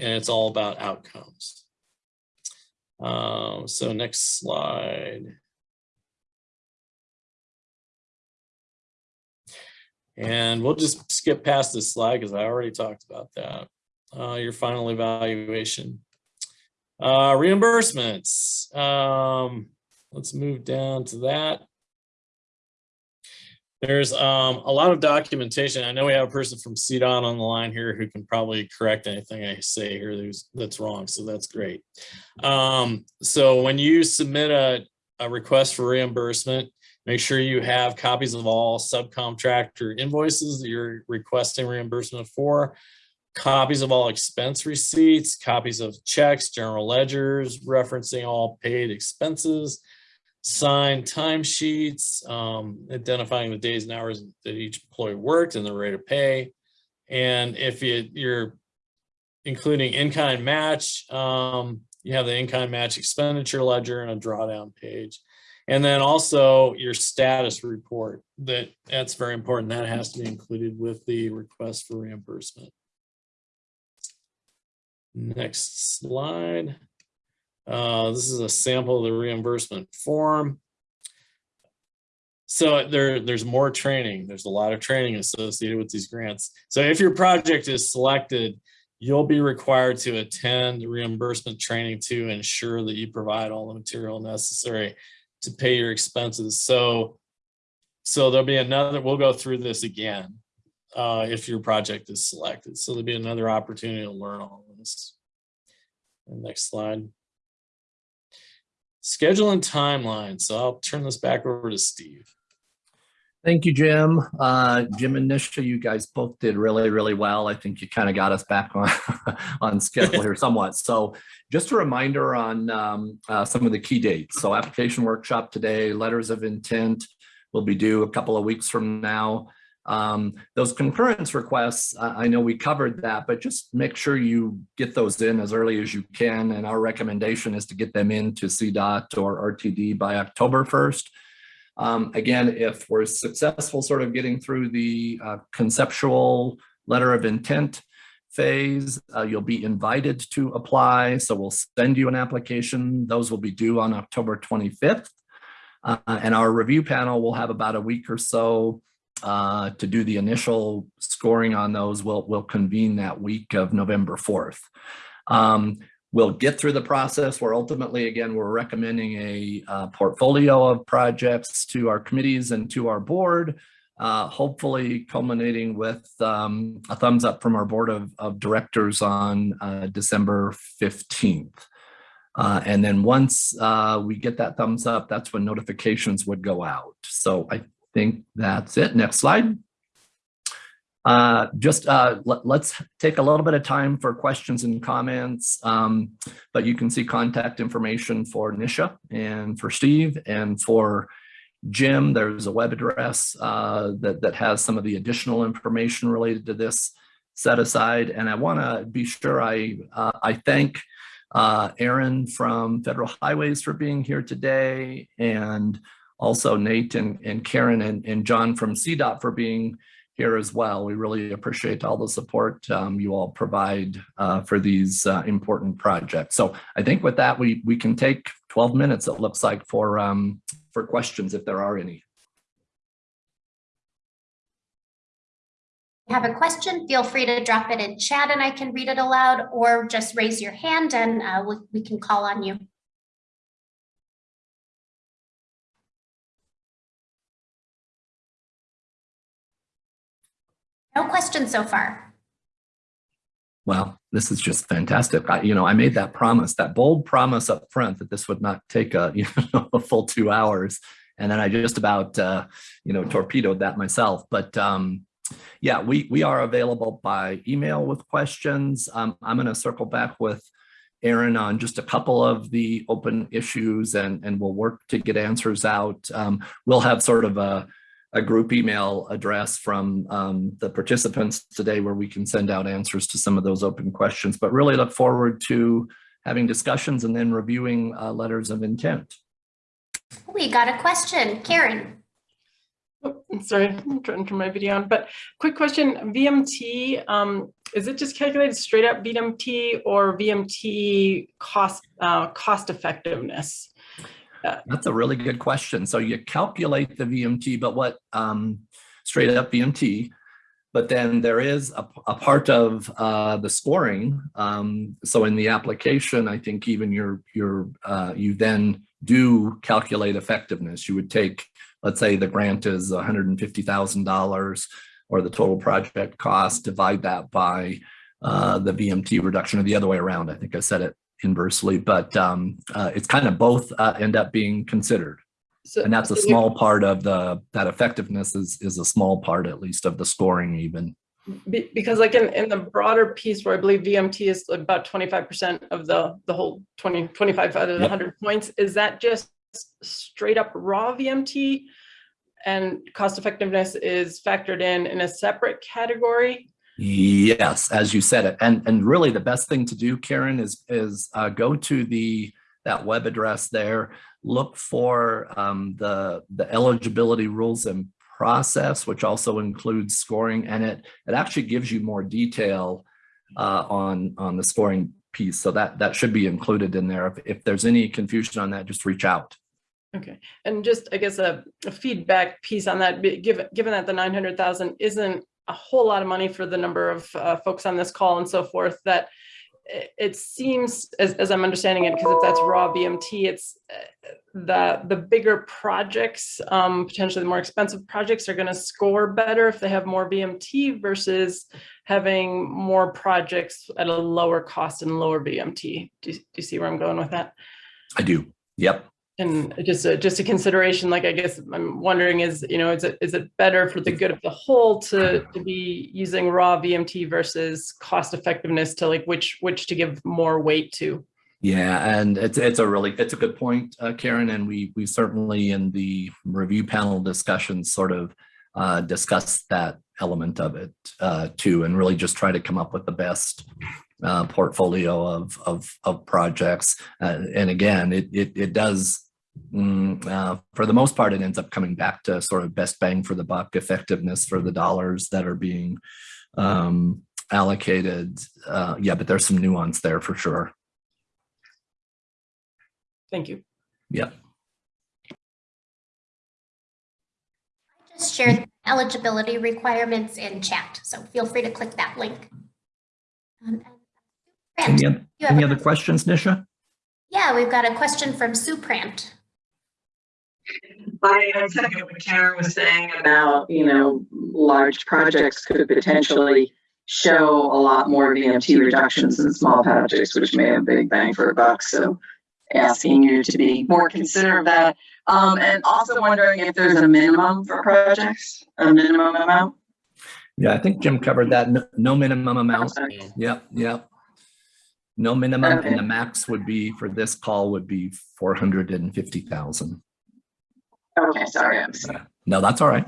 and it's all about outcomes. Um, so next slide. And we'll just skip past this slide because I already talked about that. Uh, your final evaluation. Uh, reimbursements. Um, let's move down to that. There's um, a lot of documentation. I know we have a person from CDOT on the line here who can probably correct anything I say here that's, wrong, so that's great. Um, so when you submit a, a request for reimbursement, make sure you have copies of all subcontractor invoices that you're requesting reimbursement for, copies of all expense receipts, copies of checks, general ledgers, referencing all paid expenses, signed timesheets, um, identifying the days and hours that each employee worked and the rate of pay. And if you, you're including in-kind match, um, you have the in-kind match expenditure ledger and a drawdown page. And then also your status report that that's very important. That has to be included with the request for reimbursement. Next slide. Uh, this is a sample of the reimbursement form. So there, there's more training. There's a lot of training associated with these grants. So if your project is selected, you'll be required to attend reimbursement training to ensure that you provide all the material necessary to pay your expenses. So, so there'll be another, we'll go through this again uh, if your project is selected. So there'll be another opportunity to learn all this. Next slide. Schedule and timeline. So I'll turn this back over to Steve. Thank you, Jim. Uh, Jim and Nisha, you guys both did really, really well. I think you kind of got us back on, on schedule here somewhat. So just a reminder on um, uh, some of the key dates. So application workshop today, letters of intent will be due a couple of weeks from now. Um, those concurrence requests, I, know we covered that, but just make sure you get those in as early as you can. And our recommendation is to get them into CDOT or RTD by October 1st. Um, again, if we're successful sort of getting through the uh, conceptual letter of intent phase, uh, you'll be invited to apply. So we'll send you an application. Those will be due on October 25th. Uh, and our review panel will have about a week or so uh, to do the initial scoring on those. We'll, we'll convene that week of November 4th. Um, we'll get through the process where ultimately, again, we're recommending a uh, portfolio of projects to our committees and to our board, uh, hopefully culminating with um, a thumbs up from our board of, of directors on uh, December 15th. Uh, and then once uh, we get that thumbs up, that's when notifications would go out. So I think that's it. Next slide. Uh, just uh, let, us take a little bit of time for questions and comments, um, but you can see contact information for Nisha and for Steve and for Jim. There's a web address uh, that, that has some of the additional information related to this set aside. And I want to be sure I, uh, I thank uh, Aaron from Federal Highways for being here today and also Nate and, and Karen and, and John from CDOT for being here as well. We really appreciate all the support um, you all provide uh, for these uh, important projects. So I think with that, we, we can take 12 minutes, it looks like, for, um, for questions if there are any. have a question, feel free to drop it in chat and I can read it aloud or just raise your hand and uh, we, we can call on you. No questions so far. Well, this is just fantastic. I, you know, I made that promise, that bold promise up front that this would not take a, you know, a full two hours. And then I just about, uh, you know, torpedoed that myself. But um, yeah, we, we are available by email with questions. Um, I'm going to circle back with Aaron on just a couple of the open issues and, and we'll work to get answers out. Um, we'll have sort of a, a group email address from um, the participants today where we can send out answers to some of those open questions, but really look forward to having discussions and then reviewing uh, letters of intent. We got a question, Karen. Oh, sorry, I'm trying to turn my video on, but quick question, VMT, um, is it just calculated straight up VMT or VMT cost, uh, cost effectiveness? That's a really good question. So you calculate the VMT, but what um, straight up VMT, but then there is a, a part of uh, the scoring. Um, so in the application, I think even your your uh, you then do calculate effectiveness. You would take, let's say the grant is $150,000 or the total project cost, divide that by uh, the VMT reduction or the other way around. I think I said it inversely, but um, uh, it's kind of both uh, end up being considered. So, And that's a small part of the, that effectiveness is, is a small part at least of the scoring even. Be- Because like in, in the broader piece where I believe VMT is about twenty-five percent of the, the whole 20, 25 out of the Yep. hundred points, is that just straight up raw VMT? And cost effectiveness is factored in in a separate category? Yes, as you said it. And, and really the best thing to do, Karen, is, is uh, go to the, that web address there, look for um, the, the eligibility rules and process, which also includes scoring, and it, it actually gives you more detail uh, on, on the scoring piece. So that, that should be included in there. If, if there's any confusion on that, just reach out. Okay, and just, I guess, a, a feedback piece on that, given, given that the nine hundred thousand isn't a whole lot of money for the number of uh, folks on this call and so forth, that it seems, as, as I'm understanding it, because if that's raw VMT, it's uh, the, the bigger projects, um, potentially the more expensive projects are gonna score better if they have more VMT versus having more projects at a lower cost and lower VMT. Do, do you see where I'm going with that? I do. Yep. And just a, just a consideration, like, I guess I'm wondering is, you know, is it, is it better for the good of the whole to, to be using raw VMT versus cost effectiveness to like which, which to give more weight to? Yeah, and it's it's a really it's a good point, uh, Karen, and we we certainly in the review panel discussions sort of uh, discuss that element of it uh, too, and really just try to come up with the best uh, portfolio of, of, of projects. Uh, and again, it, it, it does, mm, uh, for the most part, it ends up coming back to sort of best bang for the buck, effectiveness for the dollars that are being um, allocated. Uh, yeah, but there's some nuance there for sure. Thank you. Yeah. I just shared eligibility requirements in chat, so feel free to click that link. Um, and- Any, you have any other questions, Nisha? Yeah, we've got a question from Sue Prant. I I second what Karen was saying about, you know, large projects could potentially show a lot more VMT reductions than small projects, which may have big bang for a buck. So asking you to be more considerate of that. Um, and also wondering if there's a minimum for projects, a minimum amount. Yeah, I think Jim covered that. No, no minimum amount. Yep, yep. No minimum, Okay. and the max would be, for this call, would be four hundred and fifty thousand. Oh, okay, sorry, I'm sorry. No, that's all right.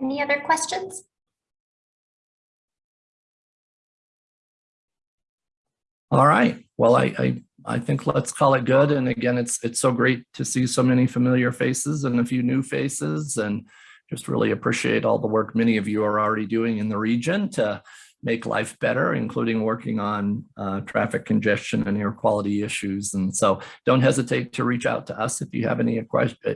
Any other questions? All right. Well, I, I, I think let's call it good. And again, it's, it's so great to see so many familiar faces and a few new faces and just really appreciate all the work many of you are already doing in the region to make life better, including working on uh, traffic congestion and air quality issues. And so don't hesitate to reach out to us if you have any,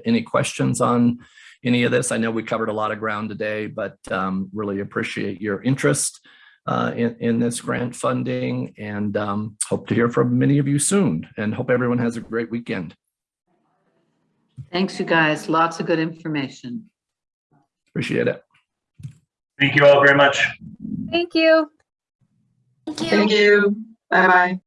any questions on any of this. I know we covered a lot of ground today, but um, really appreciate your interest uh, in, in this grant funding and um, hope to hear from many of you soon and hope everyone has a great weekend. Thanks, you guys. Lots of good information. Appreciate it. Thank you all very much. Thank you. Thank you. Thank you. Bye-bye.